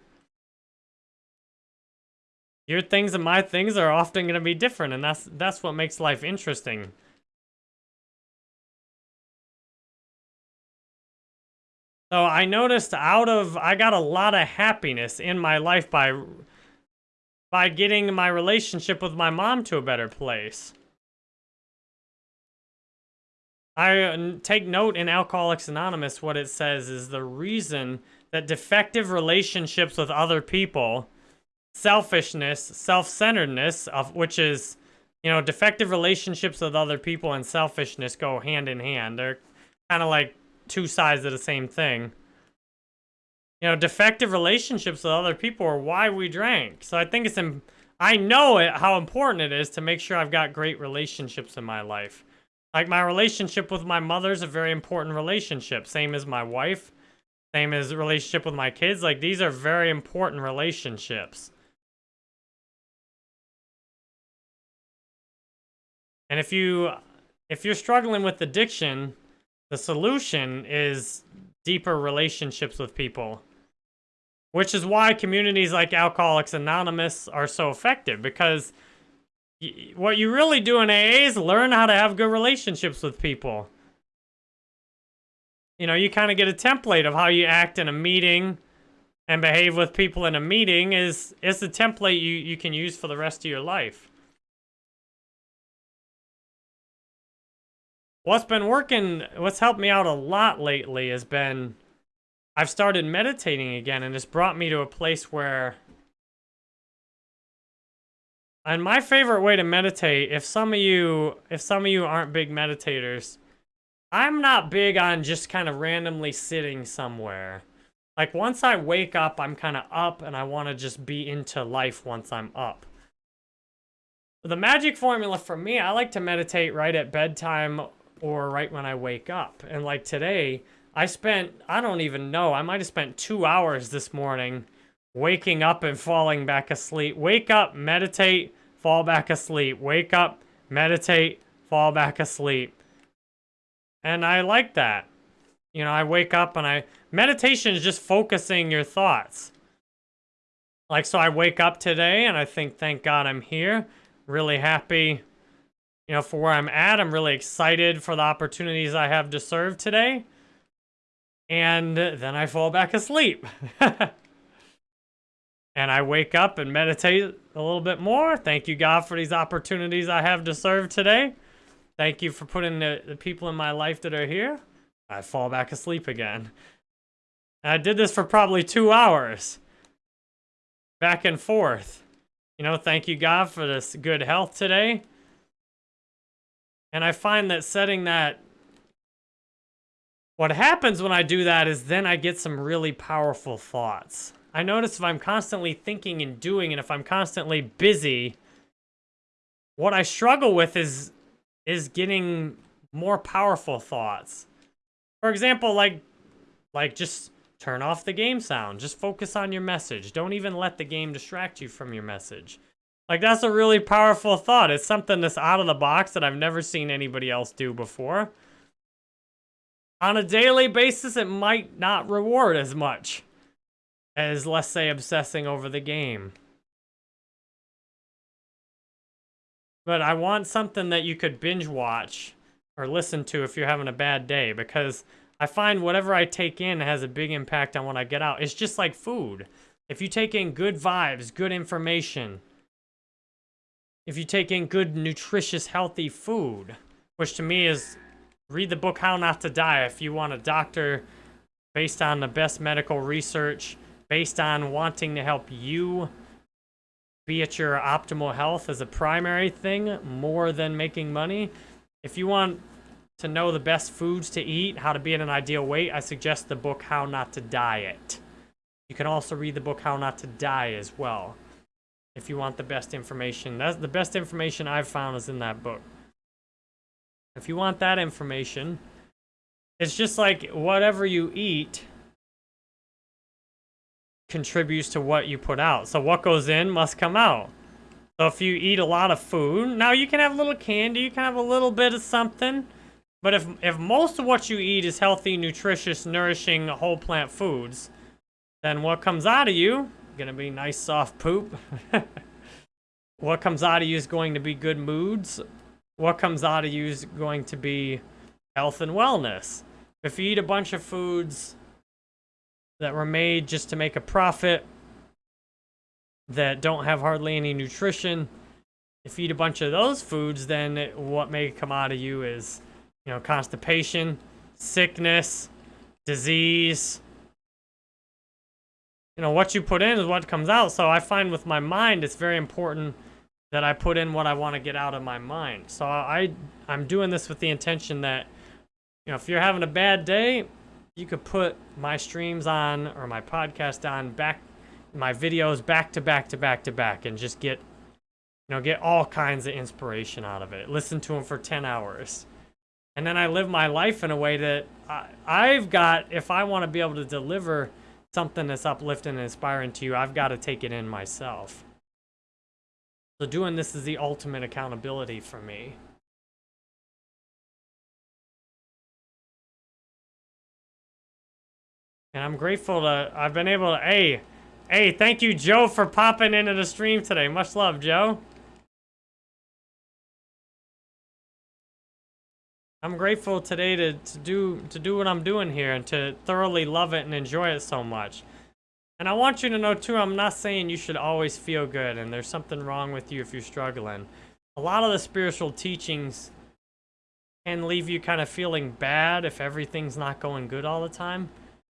Your things and my things are often going to be different, and that's that's what makes life interesting. So I noticed out of, I got a lot of happiness in my life by, by getting my relationship with my mom to a better place. I take note in Alcoholics Anonymous, what it says is the reason that defective relationships with other people, selfishness, self-centeredness, of which is, you know, defective relationships with other people and selfishness go hand in hand. They're kind of like two sides of the same thing. You know, defective relationships with other people are why we drank. So I think it's, I know it, how important it is to make sure I've got great relationships in my life. Like my relationship with my mother is a very important relationship. Same as my wife. Same as relationship with my kids. Like these are very important relationships. And if you if you're struggling with addiction, the solution is deeper relationships with people. Which is why communities like Alcoholics Anonymous are so effective because what you really do in AA is learn how to have good relationships with people. You know, you kind of get a template of how you act in a meeting and behave with people in a meeting is is the template you, you can use for the rest of your life. What's been working, what's helped me out a lot lately has been I've started meditating again and it's brought me to a place where and my favorite way to meditate, if some of you, if some of you aren't big meditators, I'm not big on just kind of randomly sitting somewhere. Like once I wake up, I'm kind of up and I want to just be into life once I'm up. The magic formula for me, I like to meditate right at bedtime or right when I wake up. And like today, I spent, I don't even know, I might have spent two hours this morning waking up and falling back asleep. Wake up, meditate, fall back asleep. Wake up, meditate, fall back asleep. And I like that. You know, I wake up and I, meditation is just focusing your thoughts. Like, so I wake up today and I think, thank God I'm here. Really happy, you know, for where I'm at. I'm really excited for the opportunities I have to serve today. And then I fall back asleep. and I wake up and meditate a little bit more. Thank you, God, for these opportunities I have to serve today. Thank you for putting the, the people in my life that are here. I fall back asleep again. And I did this for probably two hours. Back and forth. You know, thank you, God, for this good health today. And I find that setting that... What happens when I do that is then I get some really powerful thoughts. I notice if I'm constantly thinking and doing, and if I'm constantly busy, what I struggle with is is getting more powerful thoughts. For example, like, like just turn off the game sound. Just focus on your message. Don't even let the game distract you from your message. Like, that's a really powerful thought. It's something that's out of the box that I've never seen anybody else do before. On a daily basis, it might not reward as much as, let's say, obsessing over the game. But I want something that you could binge watch or listen to if you're having a bad day because I find whatever I take in has a big impact on what I get out. It's just like food. If you take in good vibes, good information, if you take in good, nutritious, healthy food, which to me is read the book How Not to Die if you want a doctor based on the best medical research, based on wanting to help you be at your optimal health as a primary thing more than making money. If you want to know the best foods to eat, how to be in an ideal weight, I suggest the book How Not to Diet. You can also read the book How Not to Die as well. If you want the best information. That's the best information I've found is in that book. If you want that information, it's just like whatever you eat, contributes to what you put out. So what goes in must come out. So if you eat a lot of food, now you can have a little candy, you can have a little bit of something. But if, if most of what you eat is healthy, nutritious, nourishing, whole plant foods, then what comes out of you, gonna be nice soft poop. what comes out of you is going to be good moods. What comes out of you is going to be health and wellness. If you eat a bunch of foods that were made just to make a profit that don't have hardly any nutrition. If you eat a bunch of those foods, then what may come out of you is, you know, constipation, sickness, disease. You know, what you put in is what comes out. So I find with my mind, it's very important that I put in what I want to get out of my mind. So I, I'm doing this with the intention that, you know, if you're having a bad day, you could put my streams on or my podcast on back my videos back to back to back to back and just get you know get all kinds of inspiration out of it listen to them for 10 hours and then i live my life in a way that I, i've got if i want to be able to deliver something that's uplifting and inspiring to you i've got to take it in myself so doing this is the ultimate accountability for me And I'm grateful to, I've been able to, hey, hey, thank you, Joe, for popping into the stream today. Much love, Joe. I'm grateful today to, to do to do what I'm doing here and to thoroughly love it and enjoy it so much. And I want you to know too, I'm not saying you should always feel good and there's something wrong with you if you're struggling. A lot of the spiritual teachings can leave you kind of feeling bad if everything's not going good all the time.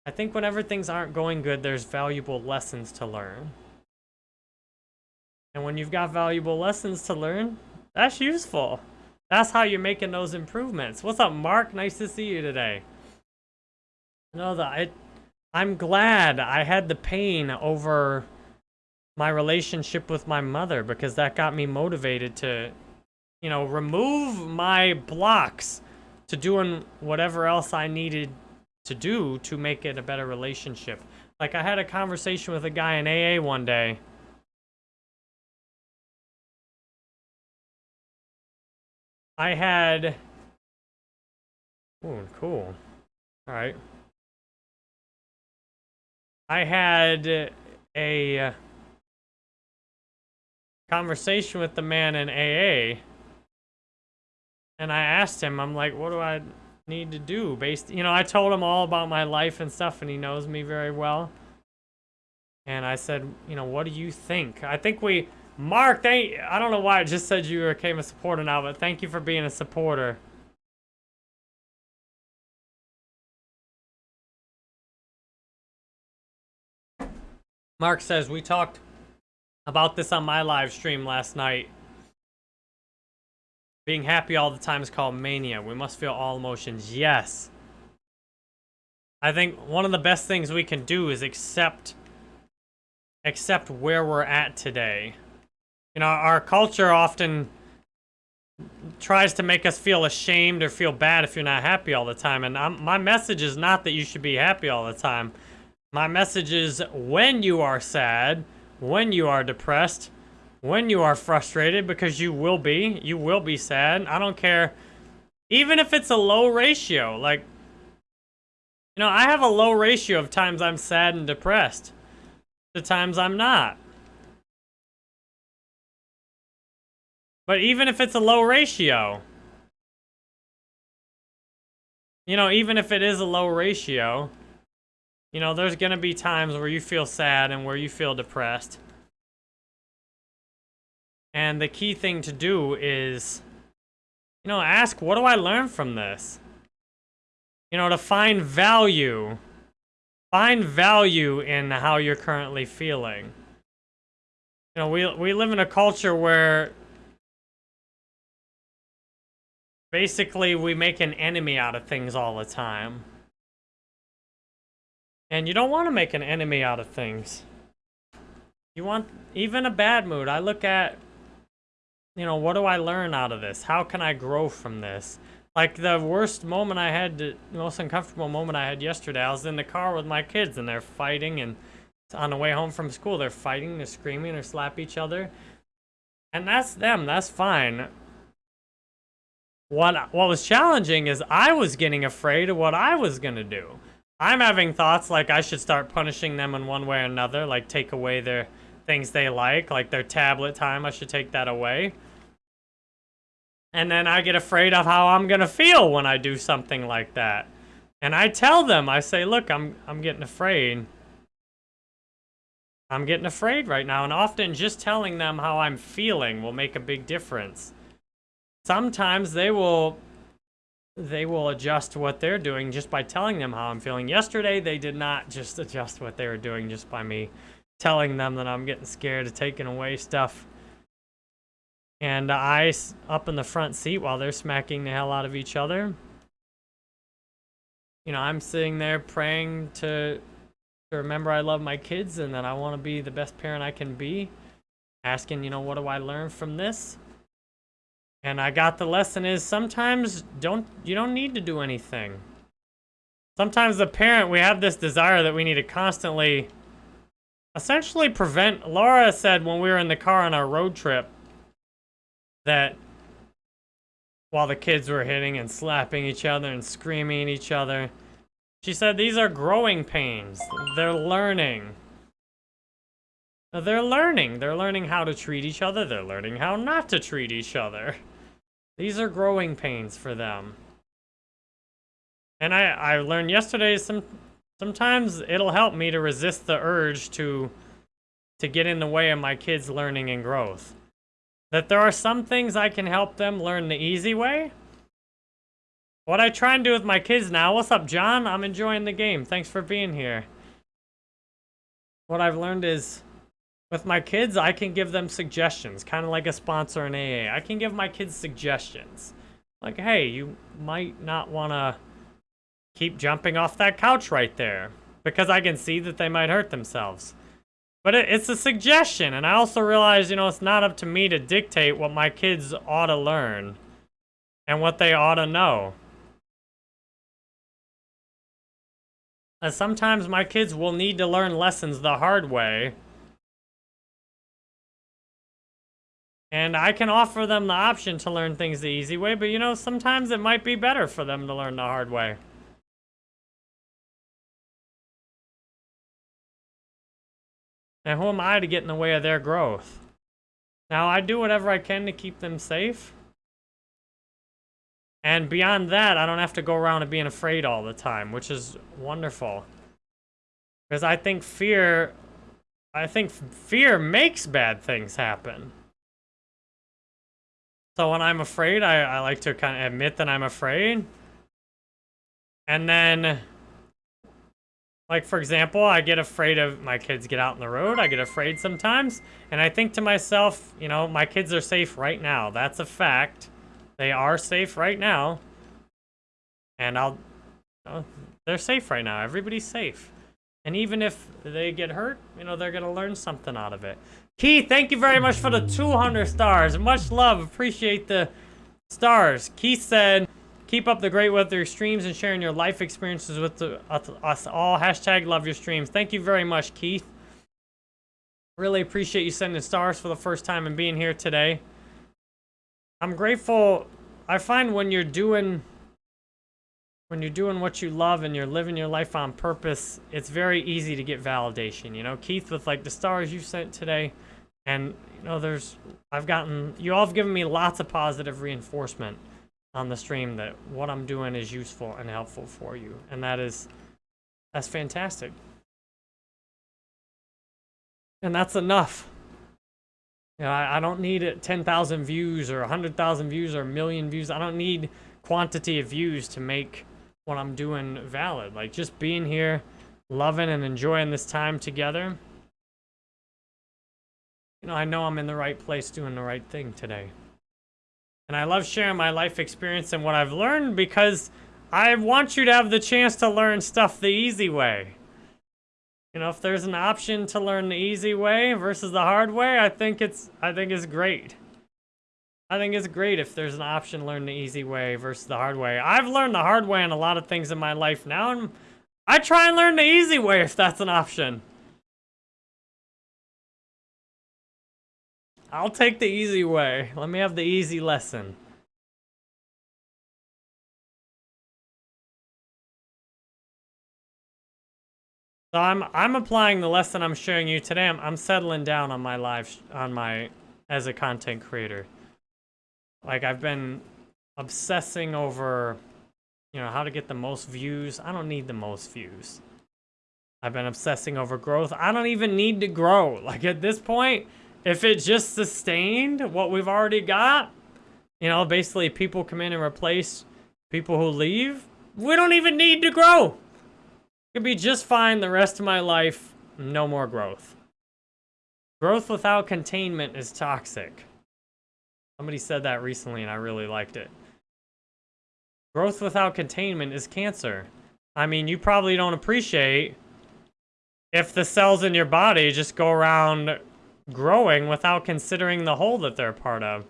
I think whenever things aren't going good, there's valuable lessons to learn. And when you've got valuable lessons to learn, that's useful. That's how you're making those improvements. What's up, Mark? Nice to see you today. No, that I, I'm glad I had the pain over my relationship with my mother because that got me motivated to, you know, remove my blocks to doing whatever else I needed to do to make it a better relationship. Like I had a conversation with a guy in AA one day. I had... Ooh, cool. Alright. I had a uh, conversation with the man in AA. And I asked him, I'm like, what do I need to do? Based, you know, I told him all about my life and stuff, and he knows me very well. And I said, you know, what do you think? I think we, Mark, thank, I don't know why I just said you became a supporter now, but thank you for being a supporter. Mark says, we talked about this on my live stream last night. Being happy all the time is called mania. We must feel all emotions. Yes. I think one of the best things we can do is accept accept where we're at today. You know, our culture often tries to make us feel ashamed or feel bad if you're not happy all the time. And I'm, my message is not that you should be happy all the time. My message is when you are sad, when you are depressed, when you are frustrated, because you will be, you will be sad. I don't care. Even if it's a low ratio, like, you know, I have a low ratio of times I'm sad and depressed. The times I'm not. But even if it's a low ratio, you know, even if it is a low ratio, you know, there's going to be times where you feel sad and where you feel depressed. And the key thing to do is, you know, ask, what do I learn from this? You know, to find value. Find value in how you're currently feeling. You know, we, we live in a culture where basically we make an enemy out of things all the time. And you don't want to make an enemy out of things. You want, even a bad mood, I look at, you know, what do I learn out of this? How can I grow from this? Like the worst moment I had, the most uncomfortable moment I had yesterday, I was in the car with my kids and they're fighting and on the way home from school, they're fighting, they're screaming, or slap each other. And that's them, that's fine. What, what was challenging is I was getting afraid of what I was going to do. I'm having thoughts like I should start punishing them in one way or another, like take away their things they like, like their tablet time, I should take that away. And then I get afraid of how I'm going to feel when I do something like that. And I tell them, I say, look, I'm, I'm getting afraid. I'm getting afraid right now. And often just telling them how I'm feeling will make a big difference. Sometimes they will they will adjust what they're doing just by telling them how I'm feeling. Yesterday, they did not just adjust what they were doing just by me telling them that I'm getting scared of taking away stuff. And I up in the front seat while they're smacking the hell out of each other. You know, I'm sitting there praying to, to remember I love my kids and that I want to be the best parent I can be. Asking, you know, what do I learn from this? And I got the lesson is sometimes don't you don't need to do anything. Sometimes the parent, we have this desire that we need to constantly essentially prevent. Laura said when we were in the car on our road trip that while the kids were hitting and slapping each other and screaming at each other, she said these are growing pains. They're learning. They're learning. They're learning how to treat each other. They're learning how not to treat each other. These are growing pains for them. And I, I learned yesterday some sometimes it'll help me to resist the urge to to get in the way of my kids' learning and growth. That there are some things I can help them learn the easy way. What I try and do with my kids now, what's up, John? I'm enjoying the game. Thanks for being here. What I've learned is with my kids, I can give them suggestions, kind of like a sponsor in AA. I can give my kids suggestions. Like, hey, you might not want to keep jumping off that couch right there. because I can see that they might hurt themselves. But it, it's a suggestion, and I also realize, you know, it's not up to me to dictate what my kids ought to learn and what they ought to know. Sometimes my kids will need to learn lessons the hard way. And I can offer them the option to learn things the easy way, but you know, sometimes it might be better for them to learn the hard way. And who am I to get in the way of their growth? Now, I do whatever I can to keep them safe. And beyond that, I don't have to go around and being afraid all the time, which is wonderful. Because I think fear, I think fear makes bad things happen. So when I'm afraid, I, I like to kind of admit that I'm afraid. And then, like for example, I get afraid of my kids get out in the road. I get afraid sometimes. And I think to myself, you know, my kids are safe right now. That's a fact. They are safe right now. And I'll... Oh, they're safe right now. Everybody's safe. And even if they get hurt, you know, they're going to learn something out of it. Keith, thank you very much for the 200 stars. Much love. Appreciate the stars. Keith said, keep up the great weather streams and sharing your life experiences with the, us all. Hashtag love your streams. Thank you very much, Keith. Really appreciate you sending stars for the first time and being here today. I'm grateful. I find when you're doing when you're doing what you love and you're living your life on purpose, it's very easy to get validation. You know, Keith, with like the stars you sent today, and you know, there's I've gotten you all have given me lots of positive reinforcement on the stream that what I'm doing is useful and helpful for you, and that is that's fantastic. And that's enough. You know, I, I don't need 10,000 views or 100,000 views or a million views. I don't need quantity of views to make what I'm doing valid. Like, just being here, loving and enjoying this time together. You know, I know I'm in the right place doing the right thing today. And I love sharing my life experience and what I've learned because I want you to have the chance to learn stuff the easy way. You know, if there's an option to learn the easy way versus the hard way, I think it's I think it's great. I think it's great if there's an option to learn the easy way versus the hard way. I've learned the hard way in a lot of things in my life now, and I try and learn the easy way if that's an option. I'll take the easy way. Let me have the easy lesson. So I'm I'm applying the lesson I'm showing you today. I'm I'm settling down on my live on my as a content creator. Like I've been obsessing over you know how to get the most views. I don't need the most views. I've been obsessing over growth. I don't even need to grow. Like at this point, if it just sustained what we've already got, you know, basically people come in and replace people who leave, we don't even need to grow. Could be just fine the rest of my life, no more growth. Growth without containment is toxic. Somebody said that recently and I really liked it. Growth without containment is cancer. I mean, you probably don't appreciate if the cells in your body just go around growing without considering the whole that they're part of.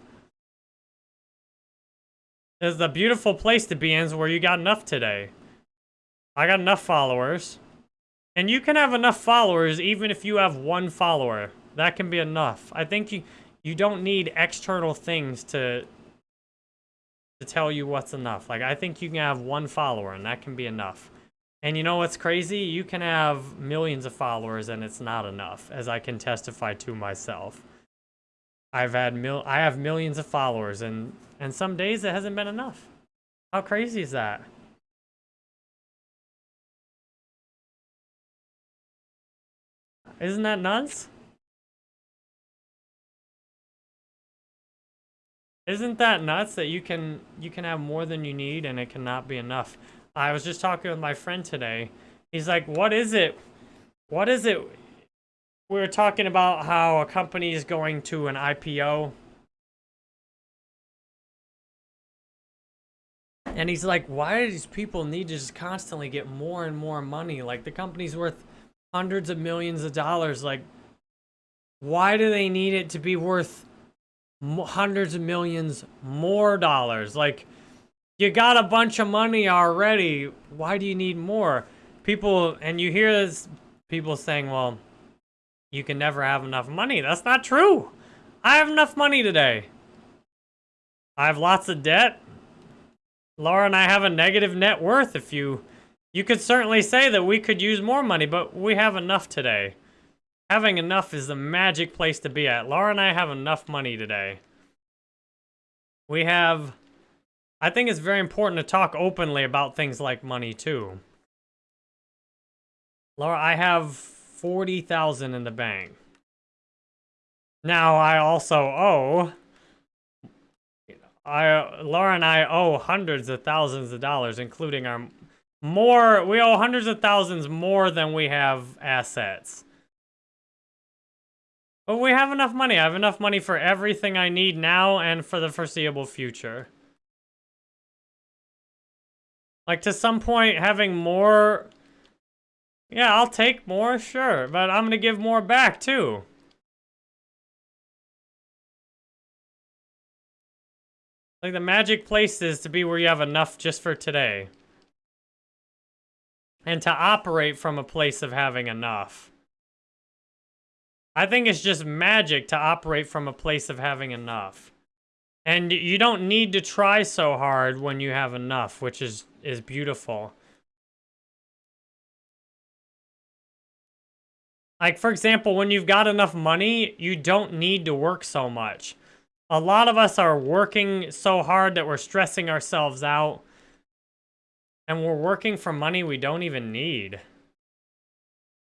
is a beautiful place to be in is where you got enough today. I got enough followers. And you can have enough followers even if you have one follower. That can be enough. I think you you don't need external things to to tell you what's enough. Like I think you can have one follower and that can be enough. And you know what's crazy? You can have millions of followers and it's not enough, as I can testify to myself. I've had mil I have millions of followers and and some days it hasn't been enough. How crazy is that? Isn't that nuts? Isn't that nuts that you can you can have more than you need and it cannot be enough? I was just talking with my friend today. He's like, "What is it? What is it?" We were talking about how a company is going to an IPO. And he's like, why do these people need to just constantly get more and more money? Like the company's worth hundreds of millions of dollars. Like, why do they need it to be worth hundreds of millions more dollars? Like, you got a bunch of money already. Why do you need more? People, and you hear this, people saying, well, you can never have enough money. That's not true. I have enough money today. I have lots of debt. Laura and I have a negative net worth. If you, you could certainly say that we could use more money, but we have enough today. Having enough is the magic place to be at. Laura and I have enough money today. We have, I think it's very important to talk openly about things like money too. Laura, I have 40,000 in the bank. Now I also owe I Laura and I owe hundreds of thousands of dollars including our more we owe hundreds of thousands more than we have assets. But we have enough money. I have enough money for everything I need now and for the foreseeable future. Like to some point having more yeah, I'll take more, sure, but I'm to give more back too. Like the magic place is to be where you have enough just for today. And to operate from a place of having enough. I think it's just magic to operate from a place of having enough. And you don't need to try so hard when you have enough, which is, is beautiful. Like, for example, when you've got enough money, you don't need to work so much. A lot of us are working so hard that we're stressing ourselves out. And we're working for money we don't even need.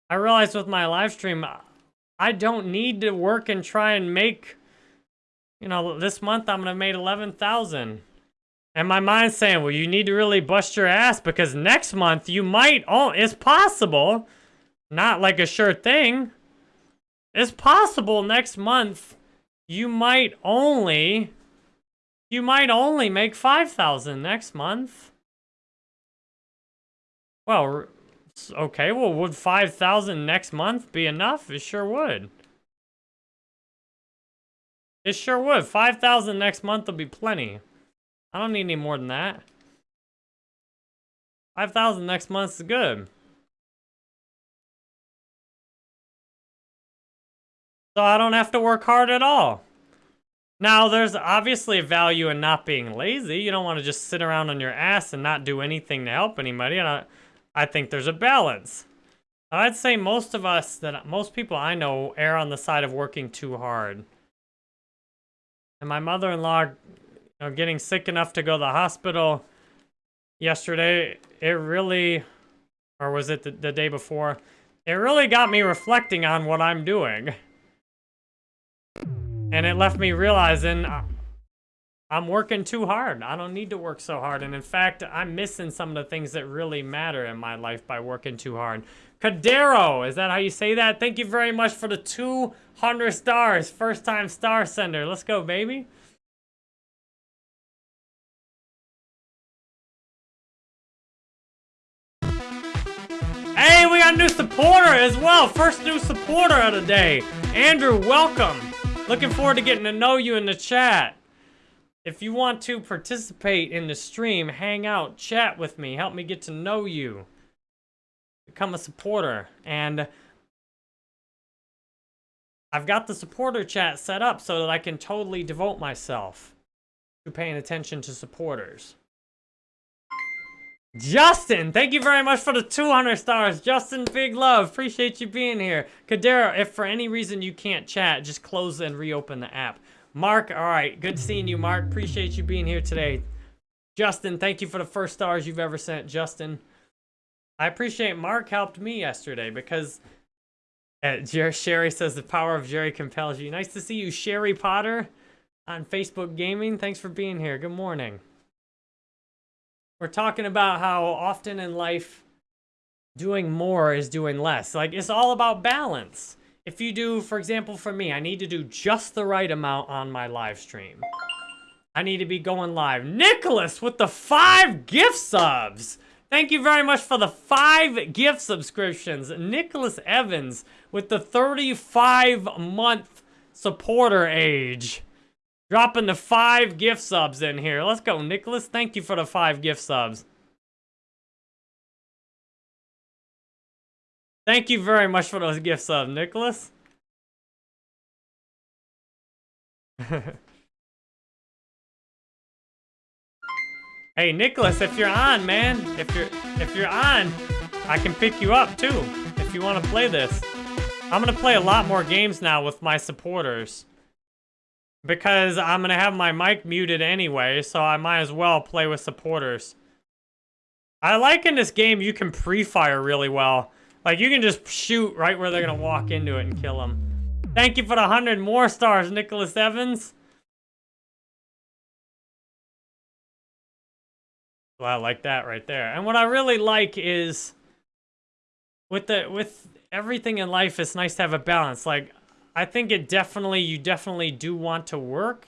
I realized with my live stream, I don't need to work and try and make, you know, this month I'm going to make 11,000. And my mind's saying, well, you need to really bust your ass because next month you might, oh, it's possible not like a sure thing. It's possible next month you might only you might only make 5,000 next month. Well, okay, well, would 5,000 next month be enough? It sure would. It sure would. 5,000 next month will be plenty. I don't need any more than that. 5,000 next month is good. So I don't have to work hard at all. Now, there's obviously a value in not being lazy. You don't want to just sit around on your ass and not do anything to help anybody. And I, I think there's a balance. I'd say most of us, that most people I know, err on the side of working too hard. And my mother-in-law, you know, getting sick enough to go to the hospital yesterday, it really, or was it the, the day before? It really got me reflecting on what I'm doing. And it left me realizing uh, I'm working too hard. I don't need to work so hard. And in fact, I'm missing some of the things that really matter in my life by working too hard. Cadero, is that how you say that? Thank you very much for the 200 stars. First time star sender. Let's go, baby. Hey, we got a new supporter as well. First new supporter of the day. Andrew, welcome. Looking forward to getting to know you in the chat. If you want to participate in the stream, hang out, chat with me, help me get to know you. Become a supporter. And I've got the supporter chat set up so that I can totally devote myself to paying attention to supporters. Justin, thank you very much for the 200 stars. Justin, big love. Appreciate you being here. Kadera, if for any reason you can't chat, just close and reopen the app. Mark, all right. Good seeing you, Mark. Appreciate you being here today. Justin, thank you for the first stars you've ever sent, Justin. I appreciate Mark helped me yesterday because uh, Sherry says the power of Jerry compels you. Nice to see you, Sherry Potter on Facebook Gaming. Thanks for being here. Good morning. We're talking about how often in life doing more is doing less. Like, it's all about balance. If you do, for example, for me, I need to do just the right amount on my live stream. I need to be going live. Nicholas with the five gift subs. Thank you very much for the five gift subscriptions. Nicholas Evans with the 35 month supporter age. Dropping the five gift subs in here. Let's go, Nicholas. Thank you for the five gift subs. Thank you very much for those gift subs, Nicholas. hey, Nicholas, if you're on, man, if you're if you're on, I can pick you up too if you want to play this. I'm gonna play a lot more games now with my supporters because I'm gonna have my mic muted anyway, so I might as well play with supporters. I like in this game you can pre-fire really well. Like you can just shoot right where they're gonna walk into it and kill them. Thank you for the 100 more stars, Nicholas Evans. I like that right there. And what I really like is with the with everything in life, it's nice to have a balance. Like, I think it definitely, you definitely do want to work.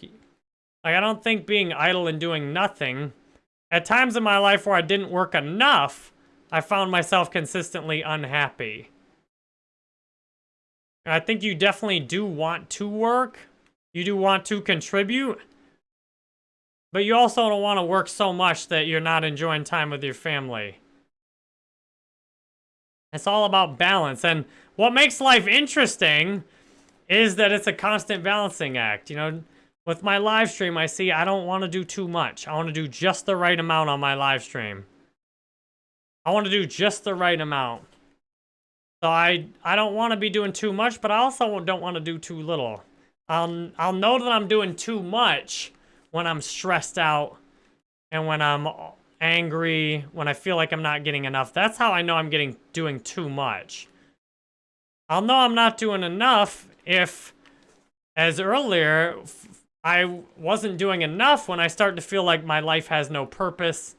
Like, I don't think being idle and doing nothing. At times in my life where I didn't work enough, I found myself consistently unhappy. I think you definitely do want to work. You do want to contribute. But you also don't want to work so much that you're not enjoying time with your family. It's all about balance. And what makes life interesting is that it's a constant balancing act. You know, with my live stream, I see I don't want to do too much. I want to do just the right amount on my live stream. I want to do just the right amount. So I, I don't want to be doing too much, but I also don't want to do too little. I'll, I'll know that I'm doing too much when I'm stressed out and when I'm angry, when I feel like I'm not getting enough. That's how I know I'm getting doing too much. I'll know I'm not doing enough if, as earlier, I wasn't doing enough when I start to feel like my life has no purpose.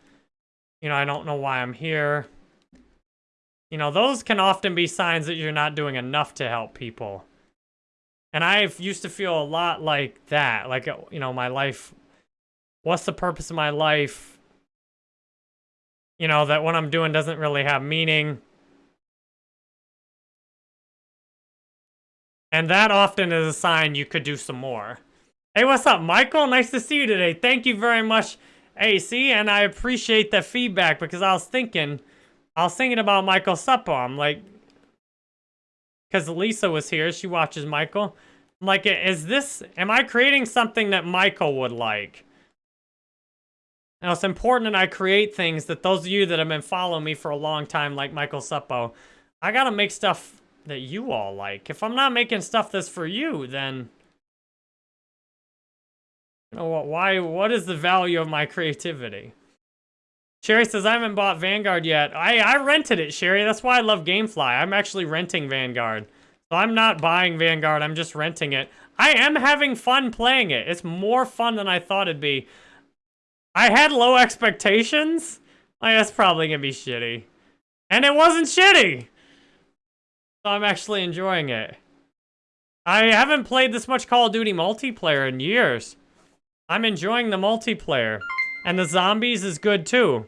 You know, I don't know why I'm here. You know, those can often be signs that you're not doing enough to help people. And I used to feel a lot like that. Like, you know, my life, what's the purpose of my life? You know, that what I'm doing doesn't really have meaning. And that often is a sign you could do some more. Hey, what's up, Michael? Nice to see you today. Thank you very much, AC, and I appreciate the feedback because I was thinking I was thinking about Michael Suppo. I'm like, because Lisa was here. She watches Michael. I'm like, is this, am I creating something that Michael would like? Now, it's important that I create things that those of you that have been following me for a long time, like Michael Suppo, I got to make stuff that you all like. If I'm not making stuff that's for you, then... You know why, what is the value of my creativity? Sherry says, I haven't bought Vanguard yet. I, I rented it, Sherry. That's why I love Gamefly. I'm actually renting Vanguard. So I'm not buying Vanguard. I'm just renting it. I am having fun playing it. It's more fun than I thought it'd be. I had low expectations. Like, that's probably to be shitty. And it wasn't shitty. So I'm actually enjoying it. I haven't played this much Call of Duty multiplayer in years. I'm enjoying the multiplayer. And the zombies is good too.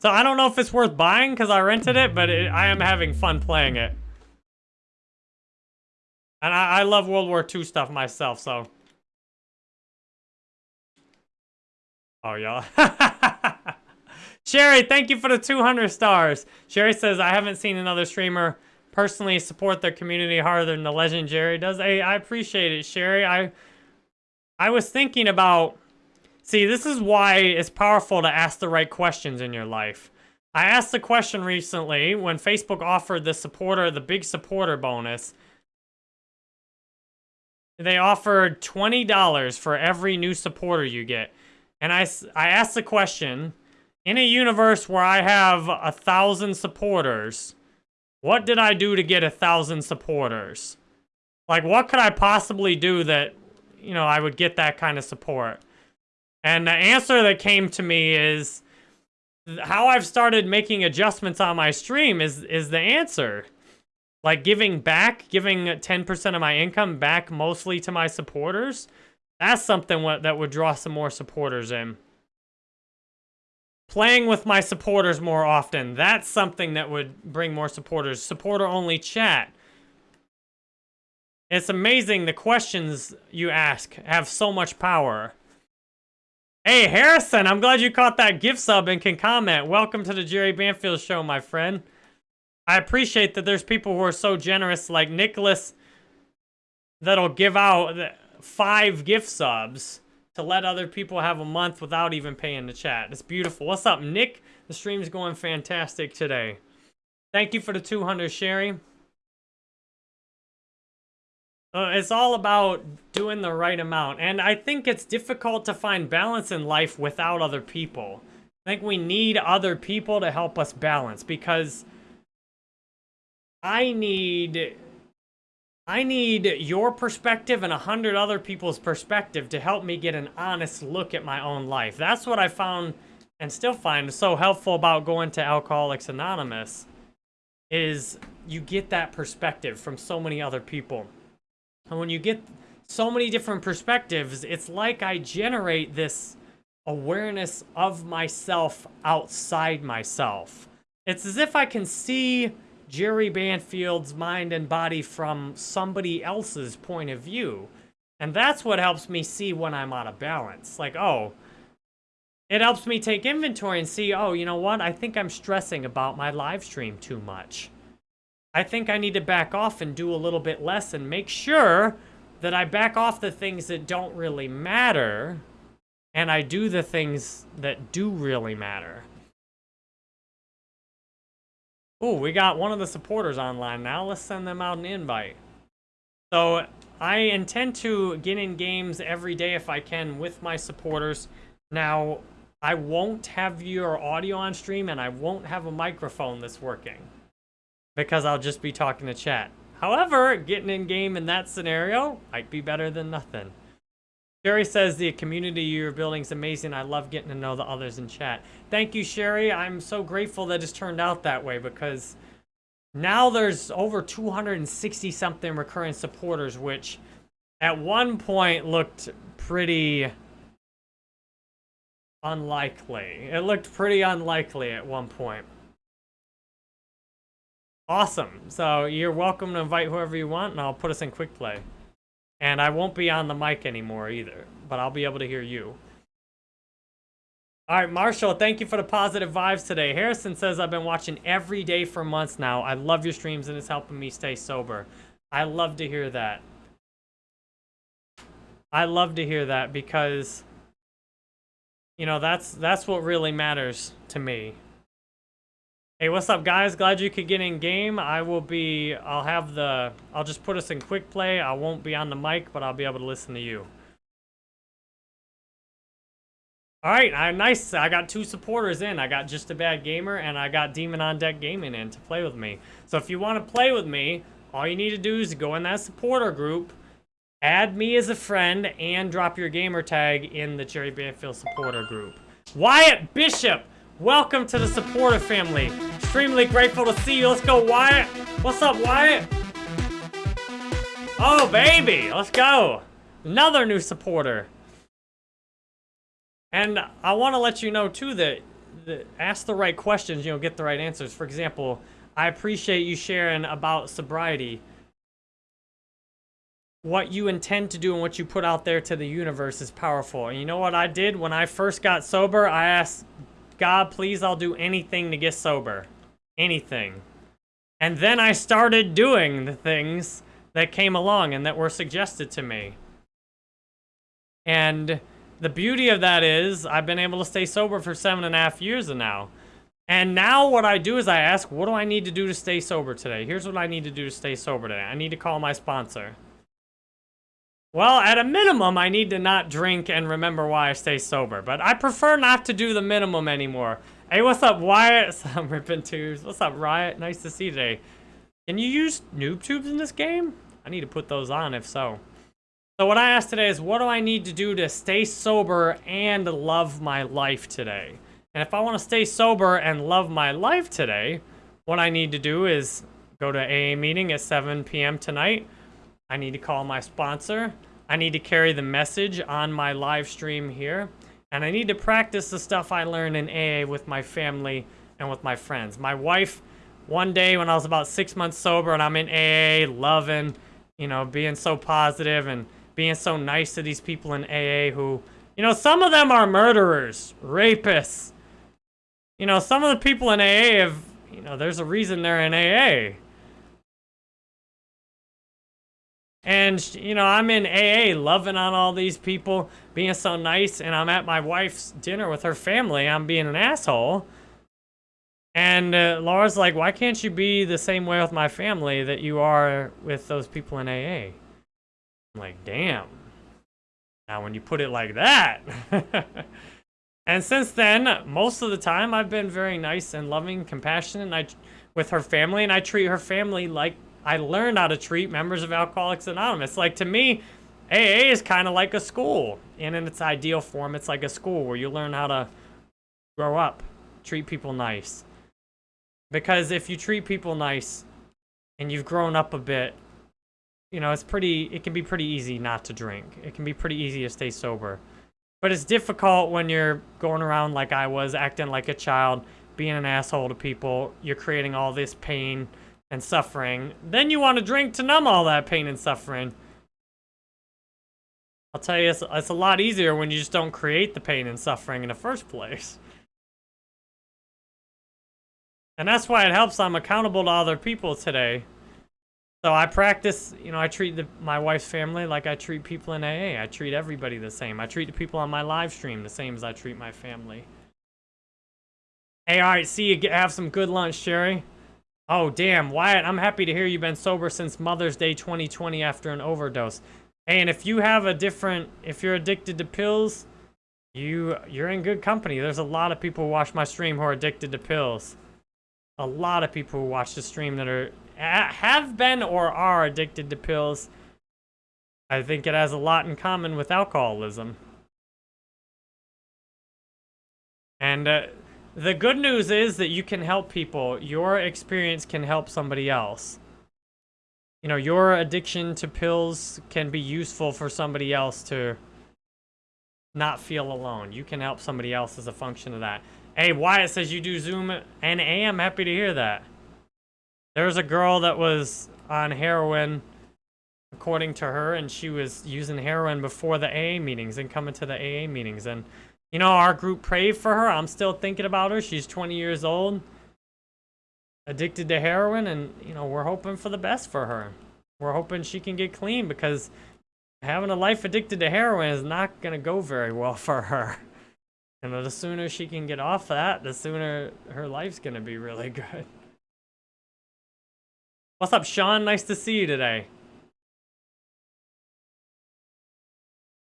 So I don't know if it's worth buying because I rented it, but it, I am having fun playing it. And I, I love World War II stuff myself, so. Oh, y'all. Sherry, thank you for the 200 stars. Sherry says, I haven't seen another streamer personally support their community harder than the legend Jerry does. Hey, I appreciate it, Sherry. I, I was thinking about See, this is why it's powerful to ask the right questions in your life. I asked the question recently when Facebook offered the supporter, the big supporter bonus. They offered $20 for every new supporter you get. And I, I asked the question, in a universe where I have a thousand supporters, what did I do to get a thousand supporters? Like, what could I possibly do that, you know, I would get that kind of support? And the answer that came to me is how I've started making adjustments on my stream is is the answer. Like giving back, giving 10% of my income back mostly to my supporters, that's something that would draw some more supporters in. Playing with my supporters more often, that's something that would bring more supporters. Supporter-only chat. It's amazing the questions you ask have so much power. Hey, Harrison, I'm glad you caught that gift sub and can comment. Welcome to the Jerry Banfield Show, my friend. I appreciate that there's people who are so generous, like Nicholas, that'll give out five gift subs to let other people have a month without even paying the chat. It's beautiful. What's up, Nick? The stream's going fantastic today. Thank you for the 200, Sherry. Uh, it's all about doing the right amount. And I think it's difficult to find balance in life without other people. I think we need other people to help us balance because I need I need your perspective and a hundred other people's perspective to help me get an honest look at my own life. That's what I found and still find so helpful about going to Alcoholics Anonymous is you get that perspective from so many other people. And when you get so many different perspectives, it's like I generate this awareness of myself outside myself. It's as if I can see Jerry Banfield's mind and body from somebody else's point of view. And that's what helps me see when I'm out of balance. Like, oh, it helps me take inventory and see, oh, you know what? I think I'm stressing about my live stream too much. I think I need to back off and do a little bit less and make sure that I back off the things that don't really matter and I do the things that do really matter. Oh, we got one of the supporters online now. Let's send them out an invite. So I intend to get in games every day if I can with my supporters. Now, I won't have your audio on stream and I won't have a microphone that's working because I'll just be talking to chat. However, getting in game in that scenario might be better than nothing. Sherry says the community you're building is amazing. I love getting to know the others in chat. Thank you, Sherry. I'm so grateful that it's turned out that way because now there's over 260 something recurring supporters, which at one point looked pretty unlikely. It looked pretty unlikely at one point. Awesome. So you're welcome to invite whoever you want, and I'll put us in quick play. And I won't be on the mic anymore either, but I'll be able to hear you. All right, Marshall, thank you for the positive vibes today. Harrison says, I've been watching every day for months now. I love your streams and it's helping me stay sober. I love to hear that. I love to hear that because, you know, that's that's what really matters to me. Hey, what's up, guys? Glad you could get in game. I will be, I'll have the, I'll just put us in quick play. I won't be on the mic, but I'll be able to listen to you. All right, I, nice. I got two supporters in. I got Just a Bad Gamer, and I got Demon on Deck Gaming in to play with me. So if you want to play with me, all you need to do is go in that supporter group, add me as a friend, and drop your gamer tag in the Jerry Banfield supporter group. Wyatt Bishop! Welcome to the supporter family. Extremely grateful to see you. Let's go, Wyatt. What's up, Wyatt? Oh, baby. Let's go. Another new supporter. And I want to let you know, too, that, that ask the right questions, you know, get the right answers. For example, I appreciate you sharing about sobriety. What you intend to do and what you put out there to the universe is powerful. And you know what I did when I first got sober? I asked God, please, I'll do anything to get sober. Anything. And then I started doing the things that came along and that were suggested to me. And the beauty of that is I've been able to stay sober for seven and a half years now. And now what I do is I ask, what do I need to do to stay sober today? Here's what I need to do to stay sober today. I need to call my sponsor. Well, at a minimum, I need to not drink and remember why I stay sober. But I prefer not to do the minimum anymore. Hey, what's up, Wyatt? I'm ripping tubes. What's up, Riot? Nice to see you today. Can you use noob tubes in this game? I need to put those on if so. So what I asked today is, what do I need to do to stay sober and love my life today? And if I want to stay sober and love my life today, what I need to do is go to AA meeting at 7 p.m. tonight. I need to call my sponsor. I need to carry the message on my live stream here. And I need to practice the stuff I learned in AA with my family and with my friends. My wife, one day when I was about six months sober and I'm in AA, loving, you know, being so positive and being so nice to these people in AA who, you know, some of them are murderers, rapists. You know, some of the people in AA have, you know, there's a reason they're in AA. And, you know, I'm in AA loving on all these people, being so nice, and I'm at my wife's dinner with her family. I'm being an asshole. And uh, Laura's like, why can't you be the same way with my family that you are with those people in AA? I'm like, damn. Now, when you put it like that. and since then, most of the time, I've been very nice and loving, compassionate, and I, with her family, and I treat her family like I learned how to treat members of Alcoholics Anonymous. Like, to me, AA is kind of like a school. And in its ideal form, it's like a school where you learn how to grow up, treat people nice. Because if you treat people nice and you've grown up a bit, you know, it's pretty, it can be pretty easy not to drink. It can be pretty easy to stay sober. But it's difficult when you're going around like I was, acting like a child, being an asshole to people. You're creating all this pain and suffering, then you want to drink to numb all that pain and suffering. I'll tell you, it's, it's a lot easier when you just don't create the pain and suffering in the first place. And that's why it helps I'm accountable to other people today. So I practice, you know, I treat the, my wife's family like I treat people in AA. I treat everybody the same. I treat the people on my live stream the same as I treat my family. Hey, all right, see you have some good lunch, Sherry. Oh, damn. Wyatt, I'm happy to hear you've been sober since Mother's Day 2020 after an overdose. Hey, and if you have a different, if you're addicted to pills, you, you're in good company. There's a lot of people who watch my stream who are addicted to pills. A lot of people who watch the stream that are, have been or are addicted to pills. I think it has a lot in common with alcoholism. And, uh, the good news is that you can help people. Your experience can help somebody else. You know, your addiction to pills can be useful for somebody else to not feel alone. You can help somebody else as a function of that. Hey, Wyatt says you do Zoom and A. I'm happy to hear that. There's a girl that was on heroin, according to her, and she was using heroin before the AA meetings and coming to the AA meetings. And you know, our group prayed for her. I'm still thinking about her. She's 20 years old, addicted to heroin, and, you know, we're hoping for the best for her. We're hoping she can get clean because having a life addicted to heroin is not going to go very well for her. And the sooner she can get off that, the sooner her life's going to be really good. What's up, Sean? Nice to see you today.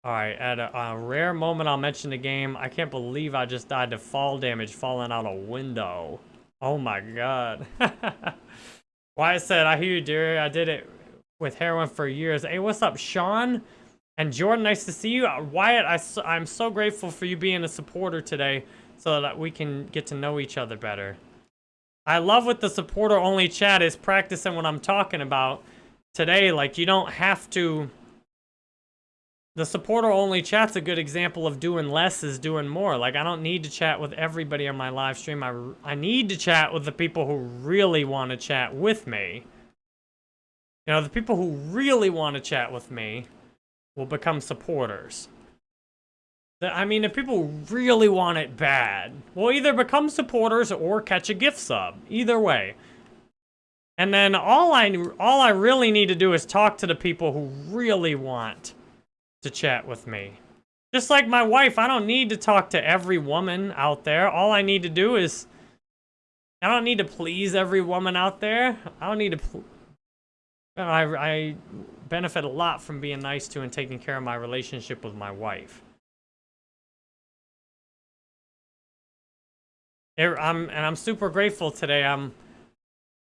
Alright, at a, a, rare moment I'll mention the game. I can't believe I just died to fall damage falling out a window. Oh my god. Wyatt said, I hear you, dear. I did it with heroin for years. Hey, what's up, Sean? And Jordan, nice to see you. Uh, Wyatt, I, I'm so grateful for you being a supporter today so that we can get to know each other better. I love what the supporter-only chat is practicing what I'm talking about today. Like, you don't have to the supporter only chat's a good example of doing less is doing more. Like, I don't need to chat with everybody on my live stream. I, I need to chat with the people who really want to chat with me. You know, the people who really want to chat with me will become supporters. I mean, if people really want it bad, will either become supporters or catch a gift sub. Either way. And then all I, all I really need to do is talk to the people who really want to chat with me. Just like my wife, I don't need to talk to every woman out there. All I need to do is... I don't need to please every woman out there. I don't need to... I, I benefit a lot from being nice to and taking care of my relationship with my wife. I'm, and I'm super grateful today. I'm,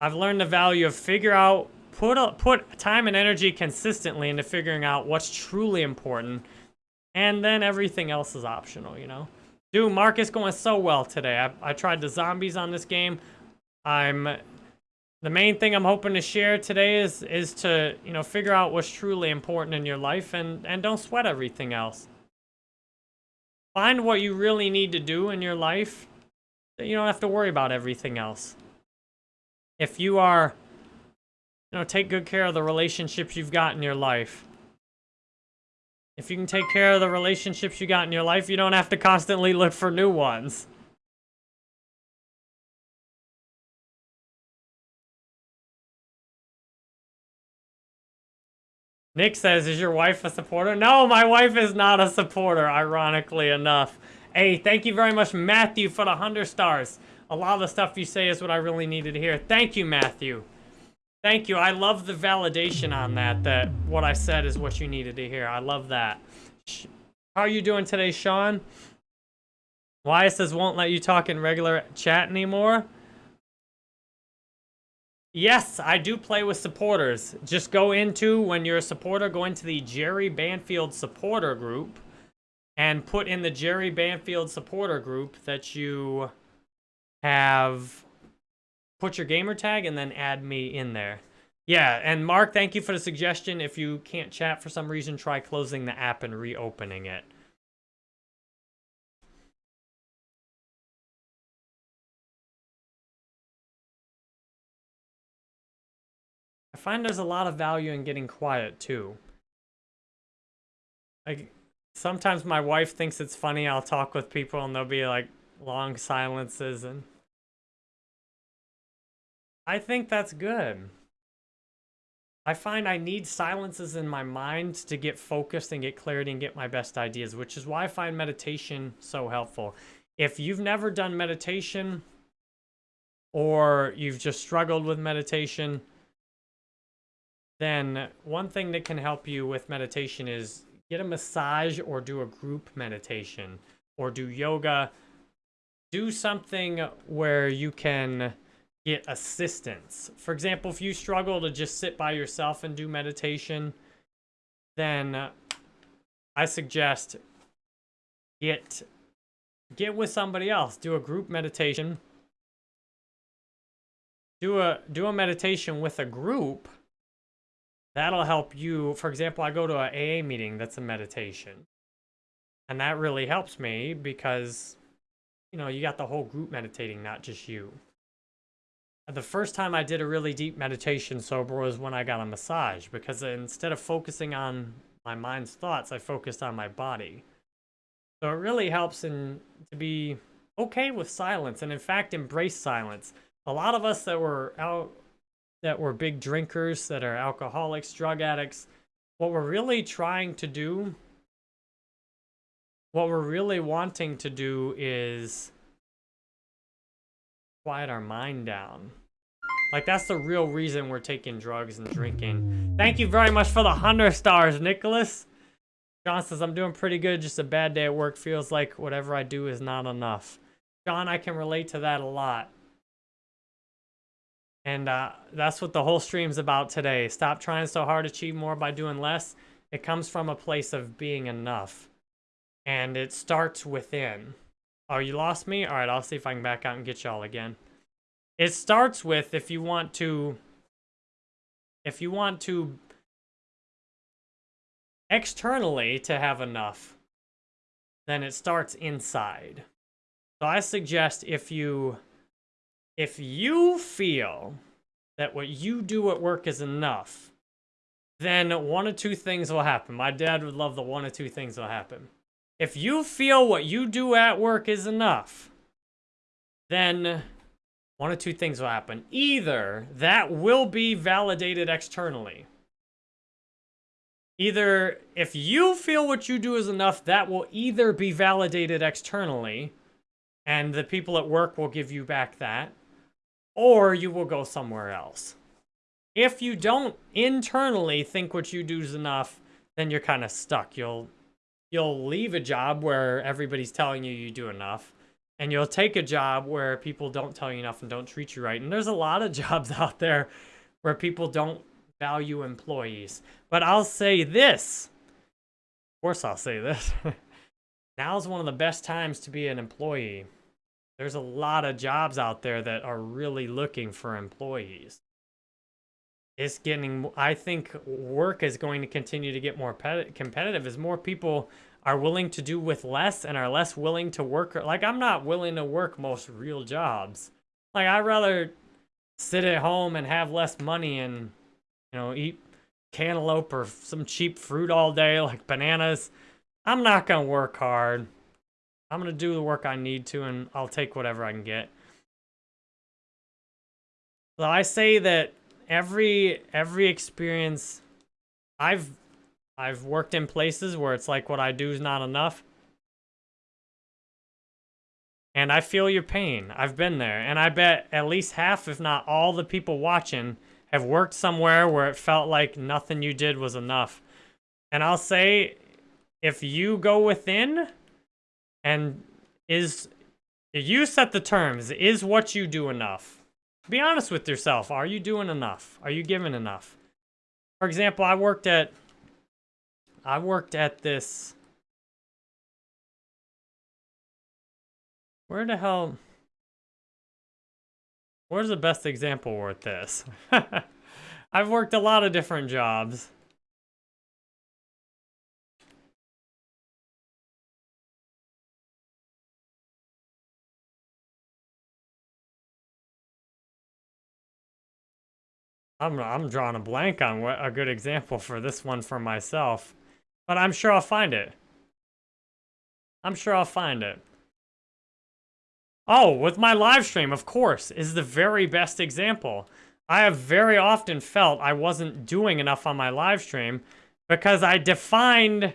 I've learned the value of figure out put a, put time and energy consistently into figuring out what's truly important, and then everything else is optional, you know? Dude, Marcus going so well today. I, I tried the zombies on this game. I'm the main thing I'm hoping to share today is is to, you know, figure out what's truly important in your life and and don't sweat everything else. Find what you really need to do in your life. You don't have to worry about everything else. If you are, you know, take good care of the relationships you've got in your life. If you can take care of the relationships you got in your life, you don't have to constantly look for new ones. Nick says, is your wife a supporter? No, my wife is not a supporter, ironically enough. Hey, thank you very much, Matthew, for the 100 stars. A lot of the stuff you say is what I really needed to hear. Thank you, Matthew. Thank you. I love the validation on that, that what I said is what you needed to hear. I love that. How are you doing today, Sean? Wyatt says won't let you talk in regular chat anymore? Yes, I do play with supporters. Just go into, when you're a supporter, go into the Jerry Banfield supporter group and put in the Jerry Banfield supporter group that you have put your gamer tag and then add me in there. Yeah, and Mark, thank you for the suggestion. If you can't chat for some reason, try closing the app and reopening it. I find there's a lot of value in getting quiet too. Like sometimes my wife thinks it's funny I'll talk with people and there'll be like long silences and I think that's good. I find I need silences in my mind to get focused and get clarity and get my best ideas, which is why I find meditation so helpful. If you've never done meditation or you've just struggled with meditation, then one thing that can help you with meditation is get a massage or do a group meditation or do yoga. Do something where you can get assistance. For example, if you struggle to just sit by yourself and do meditation, then uh, I suggest get get with somebody else. Do a group meditation. Do a do a meditation with a group That'll help you. For example, I go to an AA meeting that's a meditation. And that really helps me because, you know, you got the whole group meditating, not just you. The first time I did a really deep meditation sober was when I got a massage because instead of focusing on my mind's thoughts, I focused on my body. So it really helps in to be okay with silence and in fact embrace silence. A lot of us that were out that were big drinkers, that are alcoholics, drug addicts, what we're really trying to do, what we're really wanting to do is quiet our mind down. Like, that's the real reason we're taking drugs and drinking. Thank you very much for the 100 stars, Nicholas. John says, I'm doing pretty good. Just a bad day at work. Feels like whatever I do is not enough. John, I can relate to that a lot. And uh, that's what the whole stream's about today. Stop trying so hard, to achieve more by doing less. It comes from a place of being enough. And it starts within. Oh, you lost me? All right, I'll see if I can back out and get y'all again. It starts with if you want to... If you want to... Externally to have enough, then it starts inside. So I suggest if you if you feel that what you do at work is enough, then one of two things will happen. My dad would love the one of two things will happen. If you feel what you do at work is enough, then one of two things will happen. Either that will be validated externally. Either if you feel what you do is enough, that will either be validated externally, and the people at work will give you back that, or you will go somewhere else. If you don't internally think what you do is enough, then you're kind of stuck. You'll you'll leave a job where everybody's telling you you do enough, and you'll take a job where people don't tell you enough and don't treat you right. And there's a lot of jobs out there where people don't value employees. But I'll say this. Of course I'll say this. Now's one of the best times to be an employee. There's a lot of jobs out there that are really looking for employees. it's getting, I think work is going to continue to get more competitive as more people are willing to do with less and are less willing to work. Like, I'm not willing to work most real jobs. Like, I'd rather sit at home and have less money and, you know, eat cantaloupe or some cheap fruit all day, like bananas. I'm not going to work hard. I'm going to do the work I need to, and I'll take whatever I can get. So I say that every every experience I've I've worked in places where it's like what I do is not enough. And I feel your pain. I've been there. And I bet at least half, if not all the people watching have worked somewhere where it felt like nothing you did was enough. And I'll say, if you go within and is, you set the terms, is what you do enough? Be honest with yourself. Are you doing enough? Are you giving enough? For example, I worked at, I worked at this, where the hell, Where's the best example worth this? I've worked a lot of different jobs. I'm, I'm drawing a blank on what a good example for this one for myself. But I'm sure I'll find it. I'm sure I'll find it. Oh, with my live stream, of course, is the very best example. I have very often felt I wasn't doing enough on my live stream because I defined...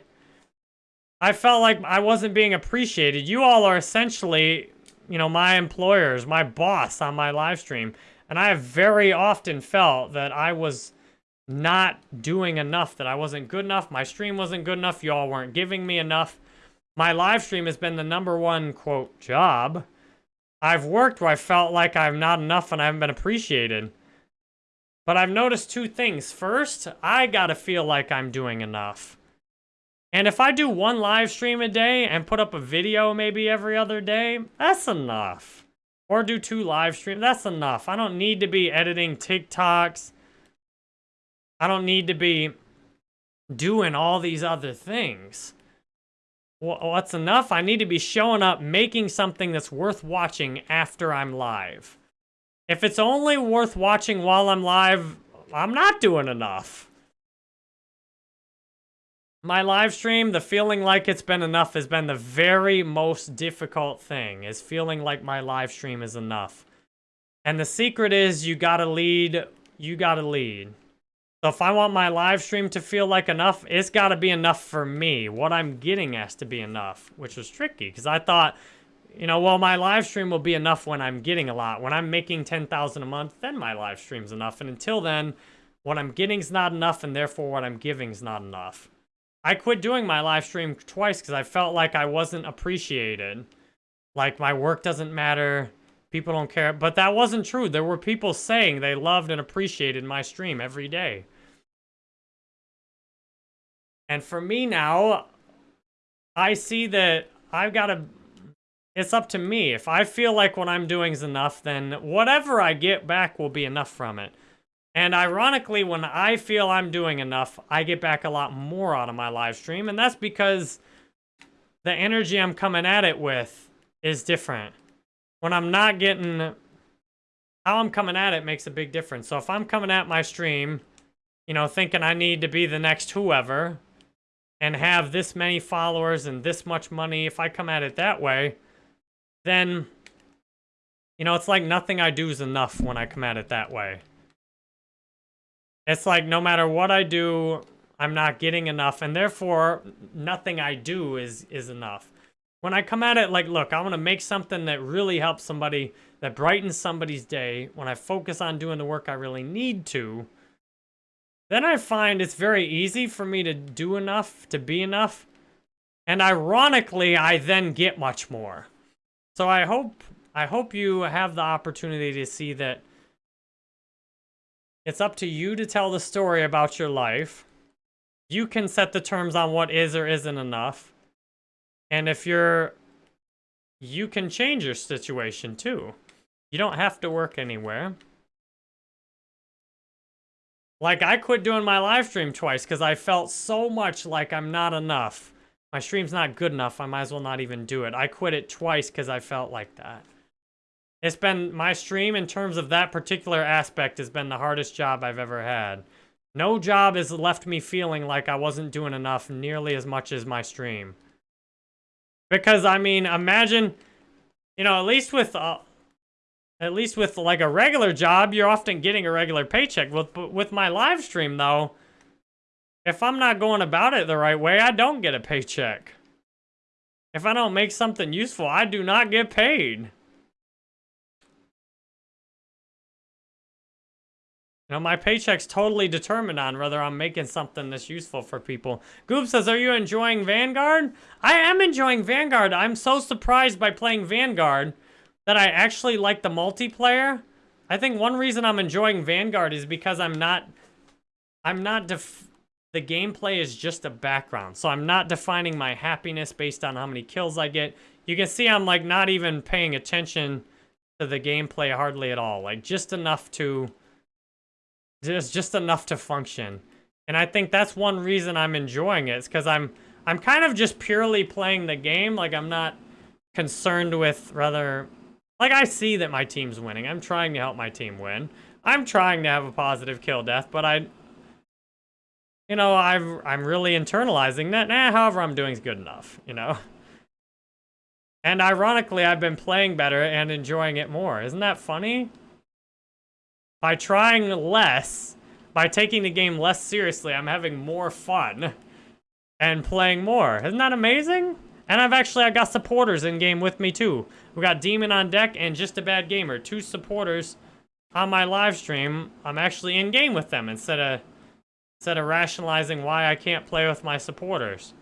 I felt like I wasn't being appreciated. You all are essentially, you know, my employers, my boss on my live stream. And I have very often felt that I was not doing enough, that I wasn't good enough, my stream wasn't good enough, you all weren't giving me enough. My live stream has been the number one, quote, job I've worked where I felt like I'm not enough and I haven't been appreciated. But I've noticed two things. First, I gotta feel like I'm doing enough. And if I do one live stream a day and put up a video maybe every other day, that's enough. Or do two live streams, that's enough. I don't need to be editing TikToks. I don't need to be doing all these other things what's enough? I need to be showing up, making something that's worth watching after I'm live. If it's only worth watching while I'm live, I'm not doing enough. My live stream, the feeling like it's been enough has been the very most difficult thing, is feeling like my live stream is enough. And the secret is you gotta lead, you gotta lead. So if I want my live stream to feel like enough, it's got to be enough for me. What I'm getting has to be enough, which was tricky because I thought, you know, well, my live stream will be enough when I'm getting a lot. When I'm making 10,000 a month, then my live stream's enough. And until then, what I'm getting's not enough, and therefore what I'm giving's not enough. I quit doing my live stream twice because I felt like I wasn't appreciated. Like my work doesn't matter. People don't care. But that wasn't true. There were people saying they loved and appreciated my stream every day. And for me now, I see that I've got to, it's up to me. If I feel like what I'm doing is enough, then whatever I get back will be enough from it. And ironically, when I feel I'm doing enough, I get back a lot more out of my live stream. And that's because the energy I'm coming at it with is different. When I'm not getting, how I'm coming at it makes a big difference. So if I'm coming at my stream, you know, thinking I need to be the next whoever, and have this many followers and this much money, if I come at it that way, then, you know, it's like nothing I do is enough when I come at it that way. It's like no matter what I do, I'm not getting enough, and therefore, nothing I do is, is enough. When I come at it like, look, I want to make something that really helps somebody, that brightens somebody's day, when I focus on doing the work I really need to, then I find it's very easy for me to do enough, to be enough. And ironically, I then get much more. So I hope I hope you have the opportunity to see that it's up to you to tell the story about your life. You can set the terms on what is or isn't enough. And if you're you can change your situation too. You don't have to work anywhere. Like, I quit doing my live stream twice because I felt so much like I'm not enough. My stream's not good enough. I might as well not even do it. I quit it twice because I felt like that. It's been, my stream in terms of that particular aspect has been the hardest job I've ever had. No job has left me feeling like I wasn't doing enough nearly as much as my stream. Because, I mean, imagine, you know, at least with, uh, at least with like a regular job, you're often getting a regular paycheck. With, with my live stream, though, if I'm not going about it the right way, I don't get a paycheck. If I don't make something useful, I do not get paid. You know, my paycheck's totally determined on whether I'm making something that's useful for people. Goob says, are you enjoying Vanguard? I am enjoying Vanguard. I'm so surprised by playing Vanguard that I actually like the multiplayer. I think one reason I'm enjoying Vanguard is because I'm not... I'm not def the gameplay is just a background. So I'm not defining my happiness based on how many kills I get. You can see I'm like not even paying attention to the gameplay hardly at all. Like just enough to just just enough to function. And I think that's one reason I'm enjoying it. It's because I'm I'm kind of just purely playing the game. Like I'm not concerned with rather like I see that my team's winning. I'm trying to help my team win. I'm trying to have a positive kill death, but I you know, I've I'm really internalizing that. Nah, however I'm doing is good enough, you know. And ironically, I've been playing better and enjoying it more. Isn't that funny? By trying less, by taking the game less seriously, I'm having more fun and playing more. Isn't that amazing? And I've actually, I got supporters in game with me too. We got Demon on deck and Just a Bad Gamer. Two supporters on my live stream. I'm actually in game with them instead of, instead of rationalizing why I can't play with my supporters.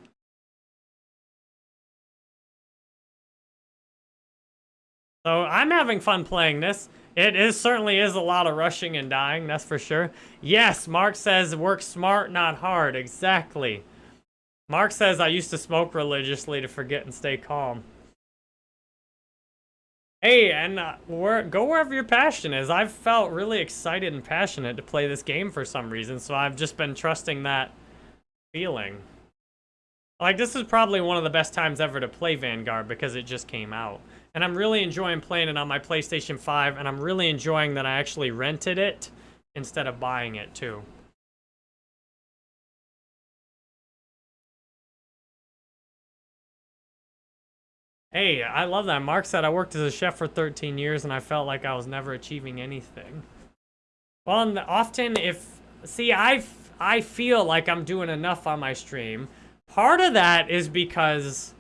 So I'm having fun playing this. It is certainly is a lot of rushing and dying, that's for sure. Yes, Mark says work smart, not hard. Exactly. Mark says I used to smoke religiously to forget and stay calm. Hey, and uh, where, go wherever your passion is. I've felt really excited and passionate to play this game for some reason, so I've just been trusting that feeling. Like, this is probably one of the best times ever to play Vanguard because it just came out. And I'm really enjoying playing it on my PlayStation 5, and I'm really enjoying that I actually rented it instead of buying it, too. Hey, I love that. Mark said I worked as a chef for 13 years, and I felt like I was never achieving anything. Well, often if... See, I, I feel like I'm doing enough on my stream. Part of that is because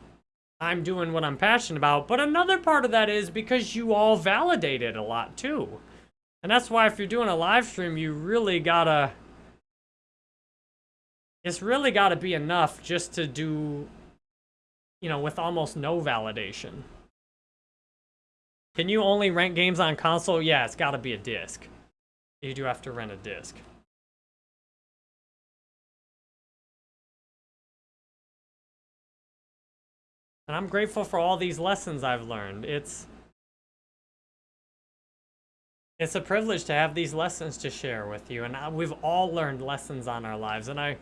I'm doing what I'm passionate about. But another part of that is because you all validate it a lot too. And that's why if you're doing a live stream, you really gotta... It's really gotta be enough just to do, you know, with almost no validation. Can you only rent games on console? Yeah, it's gotta be a disc. You do have to rent a disc. And I'm grateful for all these lessons I've learned. It's it's a privilege to have these lessons to share with you. And we've all learned lessons on our lives. And I,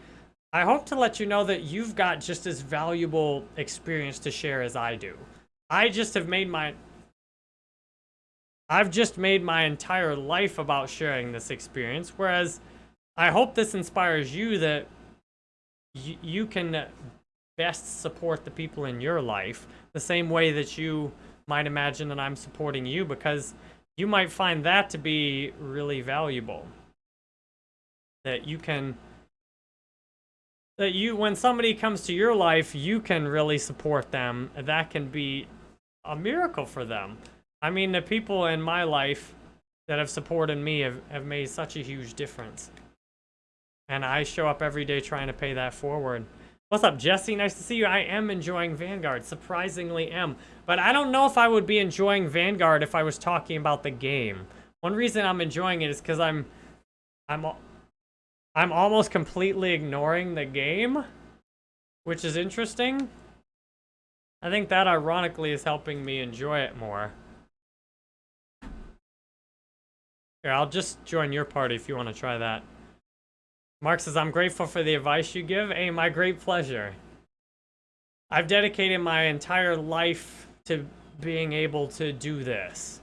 I hope to let you know that you've got just as valuable experience to share as I do. I just have made my... I've just made my entire life about sharing this experience. Whereas I hope this inspires you that you can best support the people in your life the same way that you might imagine that I'm supporting you because you might find that to be really valuable. That you can that you when somebody comes to your life, you can really support them. That can be a miracle for them. I mean, the people in my life that have supported me have, have made such a huge difference. And I show up every day trying to pay that forward. What's up, Jesse? Nice to see you. I am enjoying Vanguard. Surprisingly am. But I don't know if I would be enjoying Vanguard if I was talking about the game. One reason I'm enjoying it is because I'm... I'm... I'm almost completely ignoring the game. Which is interesting. I think that ironically is helping me enjoy it more. Here, I'll just join your party if you want to try that. Mark says, I'm grateful for the advice you give. Hey, my great pleasure. I've dedicated my entire life to being able to do this.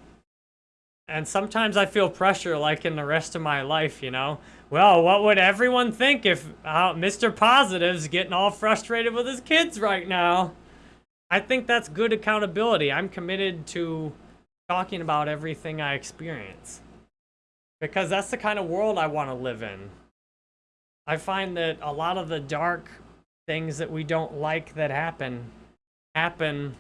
And sometimes I feel pressure like in the rest of my life, you know? Well, what would everyone think if uh, Mr. Positive's getting all frustrated with his kids right now? I think that's good accountability. I'm committed to talking about everything I experience. Because that's the kind of world I want to live in. I find that a lot of the dark things that we don't like that happen, happen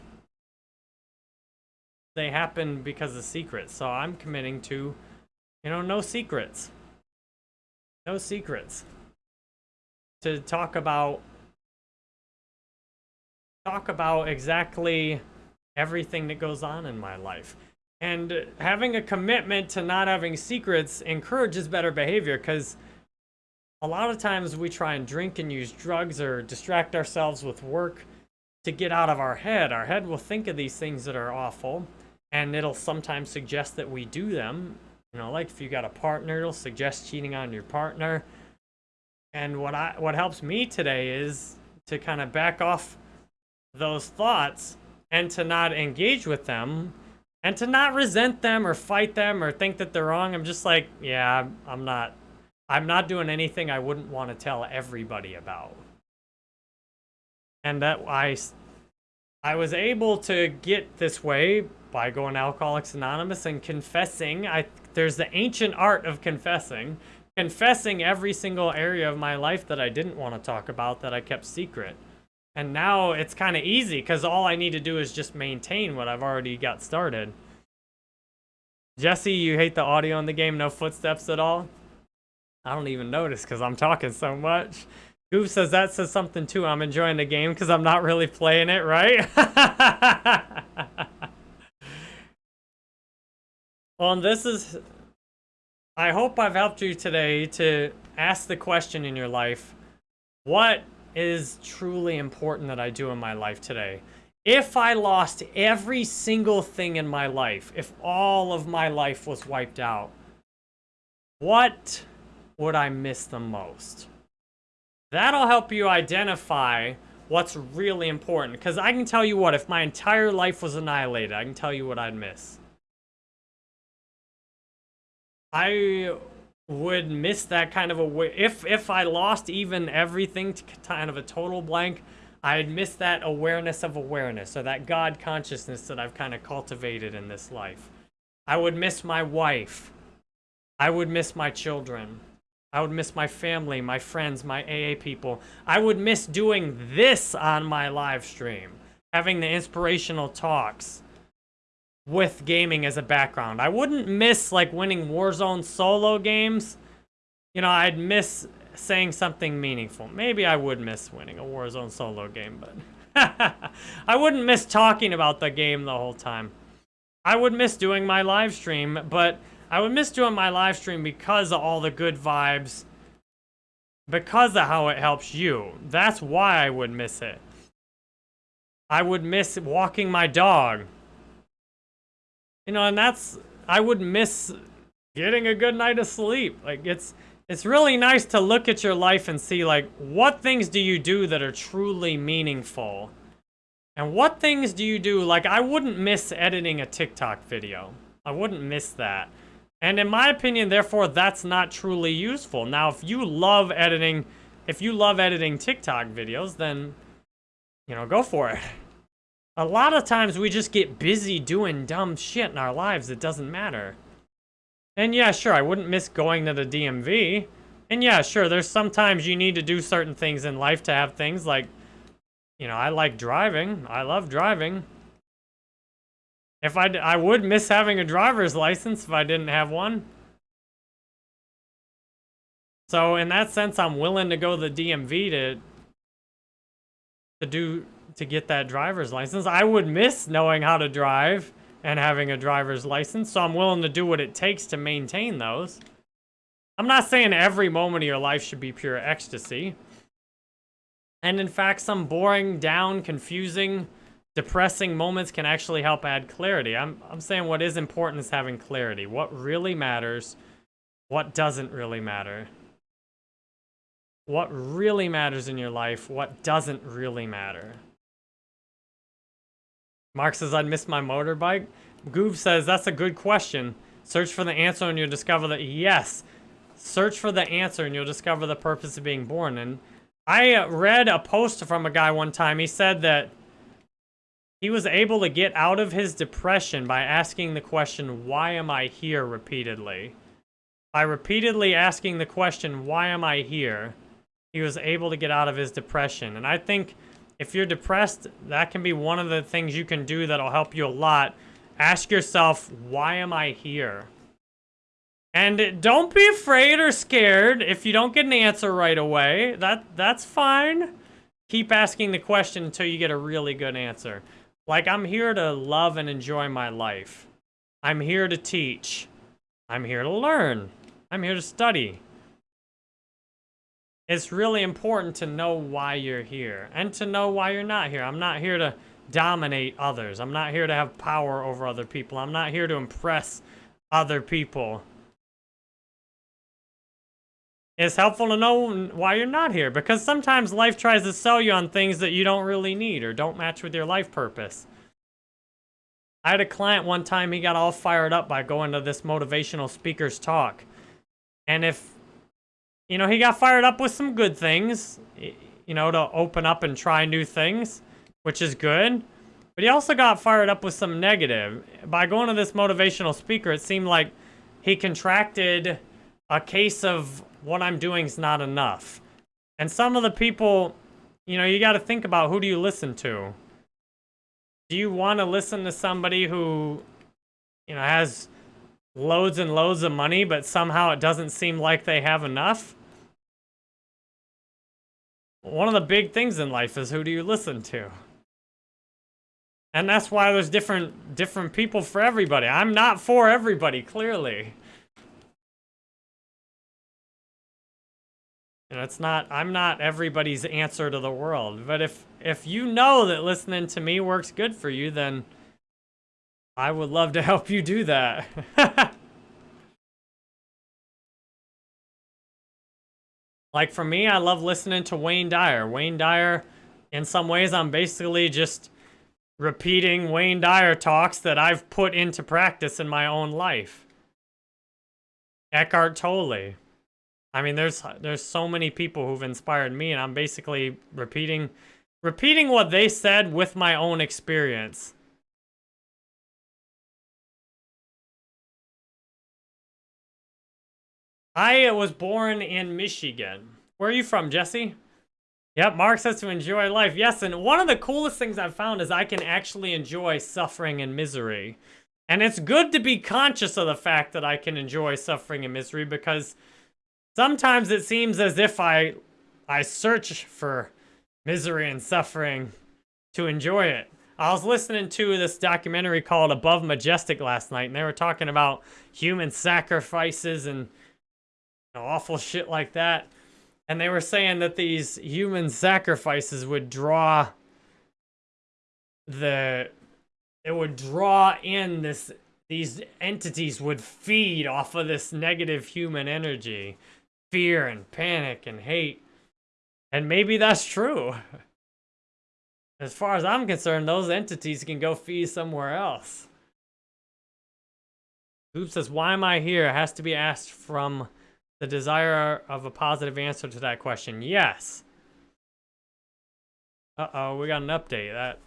they happen because of secrets. So I'm committing to, you know, no secrets. No secrets. To talk about talk about exactly everything that goes on in my life. And having a commitment to not having secrets encourages better behavior because a lot of times we try and drink and use drugs or distract ourselves with work to get out of our head. Our head will think of these things that are awful and it'll sometimes suggest that we do them. You know, like if you got a partner, it'll suggest cheating on your partner. And what I what helps me today is to kind of back off those thoughts and to not engage with them and to not resent them or fight them or think that they're wrong. I'm just like, yeah, I'm not I'm not doing anything I wouldn't want to tell everybody about. And that I I was able to get this way by going Alcoholics Anonymous and confessing. I There's the ancient art of confessing. Confessing every single area of my life that I didn't want to talk about that I kept secret. And now it's kind of easy because all I need to do is just maintain what I've already got started. Jesse, you hate the audio in the game, no footsteps at all? I don't even notice because I'm talking so much. Goof says that says something too. I'm enjoying the game because I'm not really playing it, right? Well, this is... I hope I've helped you today to ask the question in your life, what is truly important that I do in my life today? If I lost every single thing in my life, if all of my life was wiped out, what would I miss the most? That'll help you identify what's really important. Because I can tell you what, if my entire life was annihilated, I can tell you what I'd miss. I would miss that kind of a if if I lost even everything to kind of a total blank, I'd miss that awareness of awareness or that God consciousness that I've kind of cultivated in this life. I would miss my wife. I would miss my children. I would miss my family, my friends, my AA people. I would miss doing this on my live stream, having the inspirational talks with gaming as a background. I wouldn't miss like winning Warzone solo games. You know, I'd miss saying something meaningful. Maybe I would miss winning a Warzone solo game, but I wouldn't miss talking about the game the whole time. I would miss doing my live stream, but I would miss doing my live stream because of all the good vibes, because of how it helps you. That's why I would miss it. I would miss walking my dog. You know, and that's, I would miss getting a good night of sleep. Like, it's, it's really nice to look at your life and see, like, what things do you do that are truly meaningful? And what things do you do? Like, I wouldn't miss editing a TikTok video. I wouldn't miss that. And in my opinion, therefore, that's not truly useful. Now, if you love editing, if you love editing TikTok videos, then, you know, go for it. A lot of times we just get busy doing dumb shit in our lives It doesn't matter. And yeah, sure, I wouldn't miss going to the DMV. And yeah, sure, there's sometimes you need to do certain things in life to have things like, you know, I like driving. I love driving. If I, I would miss having a driver's license if I didn't have one. So in that sense, I'm willing to go to the DMV to, to do to get that driver's license. I would miss knowing how to drive and having a driver's license, so I'm willing to do what it takes to maintain those. I'm not saying every moment of your life should be pure ecstasy. And in fact, some boring, down, confusing, depressing moments can actually help add clarity. I'm, I'm saying what is important is having clarity. What really matters, what doesn't really matter. what really matters in your life, what doesn't really matter. Mark says, I'd miss my motorbike. Goob says, that's a good question. Search for the answer and you'll discover that, yes. Search for the answer and you'll discover the purpose of being born. And I uh, read a post from a guy one time. He said that he was able to get out of his depression by asking the question, why am I here repeatedly? By repeatedly asking the question, why am I here? He was able to get out of his depression. And I think if you're depressed, that can be one of the things you can do that'll help you a lot. Ask yourself, why am I here? And don't be afraid or scared if you don't get an answer right away. That That's fine. Keep asking the question until you get a really good answer. Like, I'm here to love and enjoy my life. I'm here to teach. I'm here to learn. I'm here to study. It's really important to know why you're here and to know why you're not here. I'm not here to dominate others. I'm not here to have power over other people. I'm not here to impress other people. It's helpful to know why you're not here because sometimes life tries to sell you on things that you don't really need or don't match with your life purpose. I had a client one time, he got all fired up by going to this motivational speaker's talk. And if, you know, he got fired up with some good things, you know, to open up and try new things, which is good. But he also got fired up with some negative. By going to this motivational speaker, it seemed like he contracted a case of what I'm doing is not enough. And some of the people, you know, you got to think about who do you listen to? Do you want to listen to somebody who, you know, has loads and loads of money, but somehow it doesn't seem like they have enough? One of the big things in life is who do you listen to? And that's why there's different different people for everybody. I'm not for everybody, clearly. And it's not, I'm not everybody's answer to the world. But if, if you know that listening to me works good for you, then I would love to help you do that. like for me, I love listening to Wayne Dyer. Wayne Dyer, in some ways, I'm basically just repeating Wayne Dyer talks that I've put into practice in my own life. Eckhart Tolle. I mean, there's there's so many people who've inspired me, and I'm basically repeating repeating what they said with my own experience. I was born in Michigan. Where are you from, Jesse? Yep, Mark says to enjoy life. Yes, and one of the coolest things I've found is I can actually enjoy suffering and misery. And it's good to be conscious of the fact that I can enjoy suffering and misery because Sometimes it seems as if I, I search for misery and suffering to enjoy it. I was listening to this documentary called Above Majestic last night, and they were talking about human sacrifices and you know, awful shit like that. And they were saying that these human sacrifices would draw the, it would draw in this, these entities would feed off of this negative human energy fear and panic and hate. And maybe that's true. As far as I'm concerned, those entities can go feed somewhere else. Goop says, why am I here? It has to be asked from the desire of a positive answer to that question. Yes. Uh-oh, we got an update. That.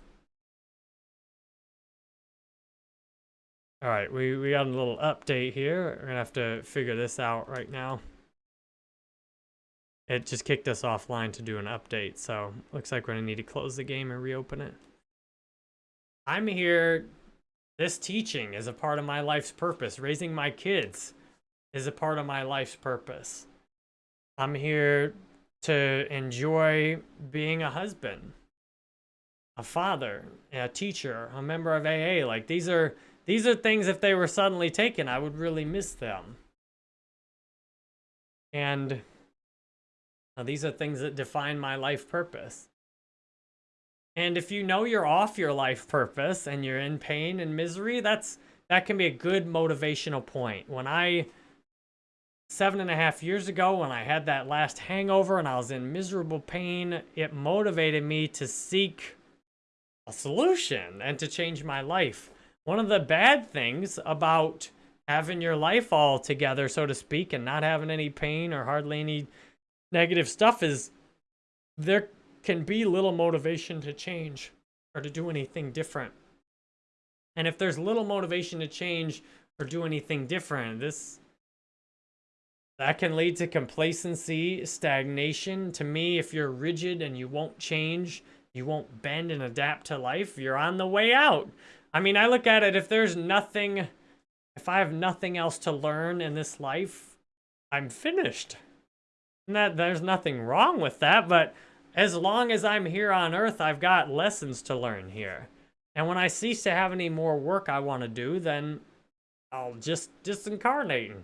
All right, we, we got a little update here. We're going to have to figure this out right now. It just kicked us offline to do an update, so looks like we're gonna need to close the game and reopen it. I'm here, this teaching is a part of my life's purpose. Raising my kids is a part of my life's purpose. I'm here to enjoy being a husband, a father, a teacher, a member of AA. Like these are these are things if they were suddenly taken, I would really miss them. And now, these are things that define my life purpose. And if you know you're off your life purpose and you're in pain and misery, that's that can be a good motivational point. When I seven and a half years ago when I had that last hangover and I was in miserable pain, it motivated me to seek a solution and to change my life. One of the bad things about having your life all together, so to speak, and not having any pain or hardly any negative stuff is there can be little motivation to change or to do anything different. And if there's little motivation to change or do anything different, this that can lead to complacency, stagnation. To me, if you're rigid and you won't change, you won't bend and adapt to life, you're on the way out. I mean, I look at it, if there's nothing, if I have nothing else to learn in this life, I'm finished. That there's nothing wrong with that, but as long as I'm here on earth, I've got lessons to learn here. And when I cease to have any more work I want to do, then I'll just disincarnate and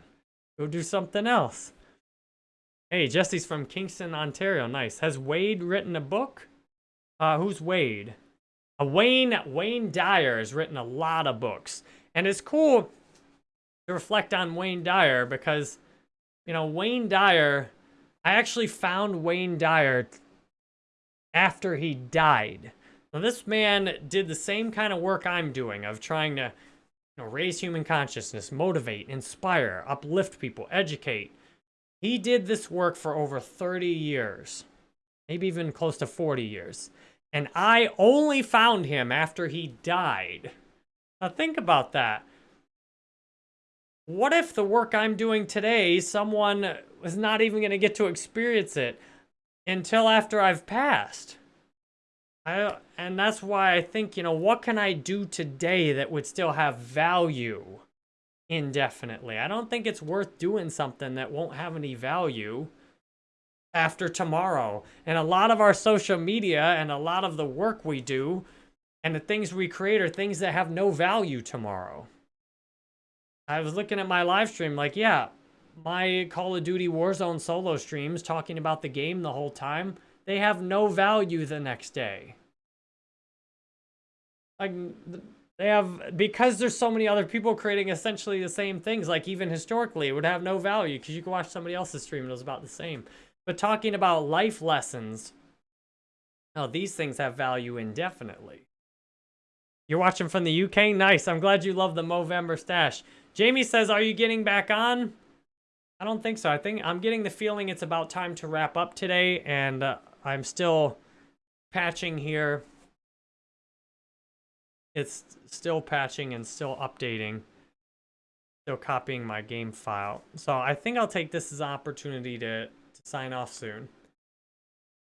go do something else. Hey, Jesse's from Kingston, Ontario. Nice. Has Wade written a book? Uh, who's Wade? Uh, Wayne Wayne Dyer has written a lot of books. And it's cool to reflect on Wayne Dyer because, you know, Wayne Dyer, I actually found Wayne Dyer after he died. Now, this man did the same kind of work I'm doing of trying to you know, raise human consciousness, motivate, inspire, uplift people, educate. He did this work for over 30 years, maybe even close to 40 years. And I only found him after he died. Now think about that. What if the work I'm doing today, someone was not even going to get to experience it until after I've passed? I, and that's why I think, you know, what can I do today that would still have value indefinitely? I don't think it's worth doing something that won't have any value after tomorrow. And a lot of our social media and a lot of the work we do and the things we create are things that have no value tomorrow. I was looking at my live stream like, yeah, my Call of Duty Warzone solo streams talking about the game the whole time, they have no value the next day. Like, they have, because there's so many other people creating essentially the same things, like even historically, it would have no value because you could watch somebody else's stream and it was about the same. But talking about life lessons, now these things have value indefinitely. You're watching from the UK? Nice. I'm glad you love the Movember stash. Jamie says, are you getting back on? I don't think so. I think I'm getting the feeling it's about time to wrap up today, and uh, I'm still patching here. It's still patching and still updating. Still copying my game file. So I think I'll take this as an opportunity to, to sign off soon.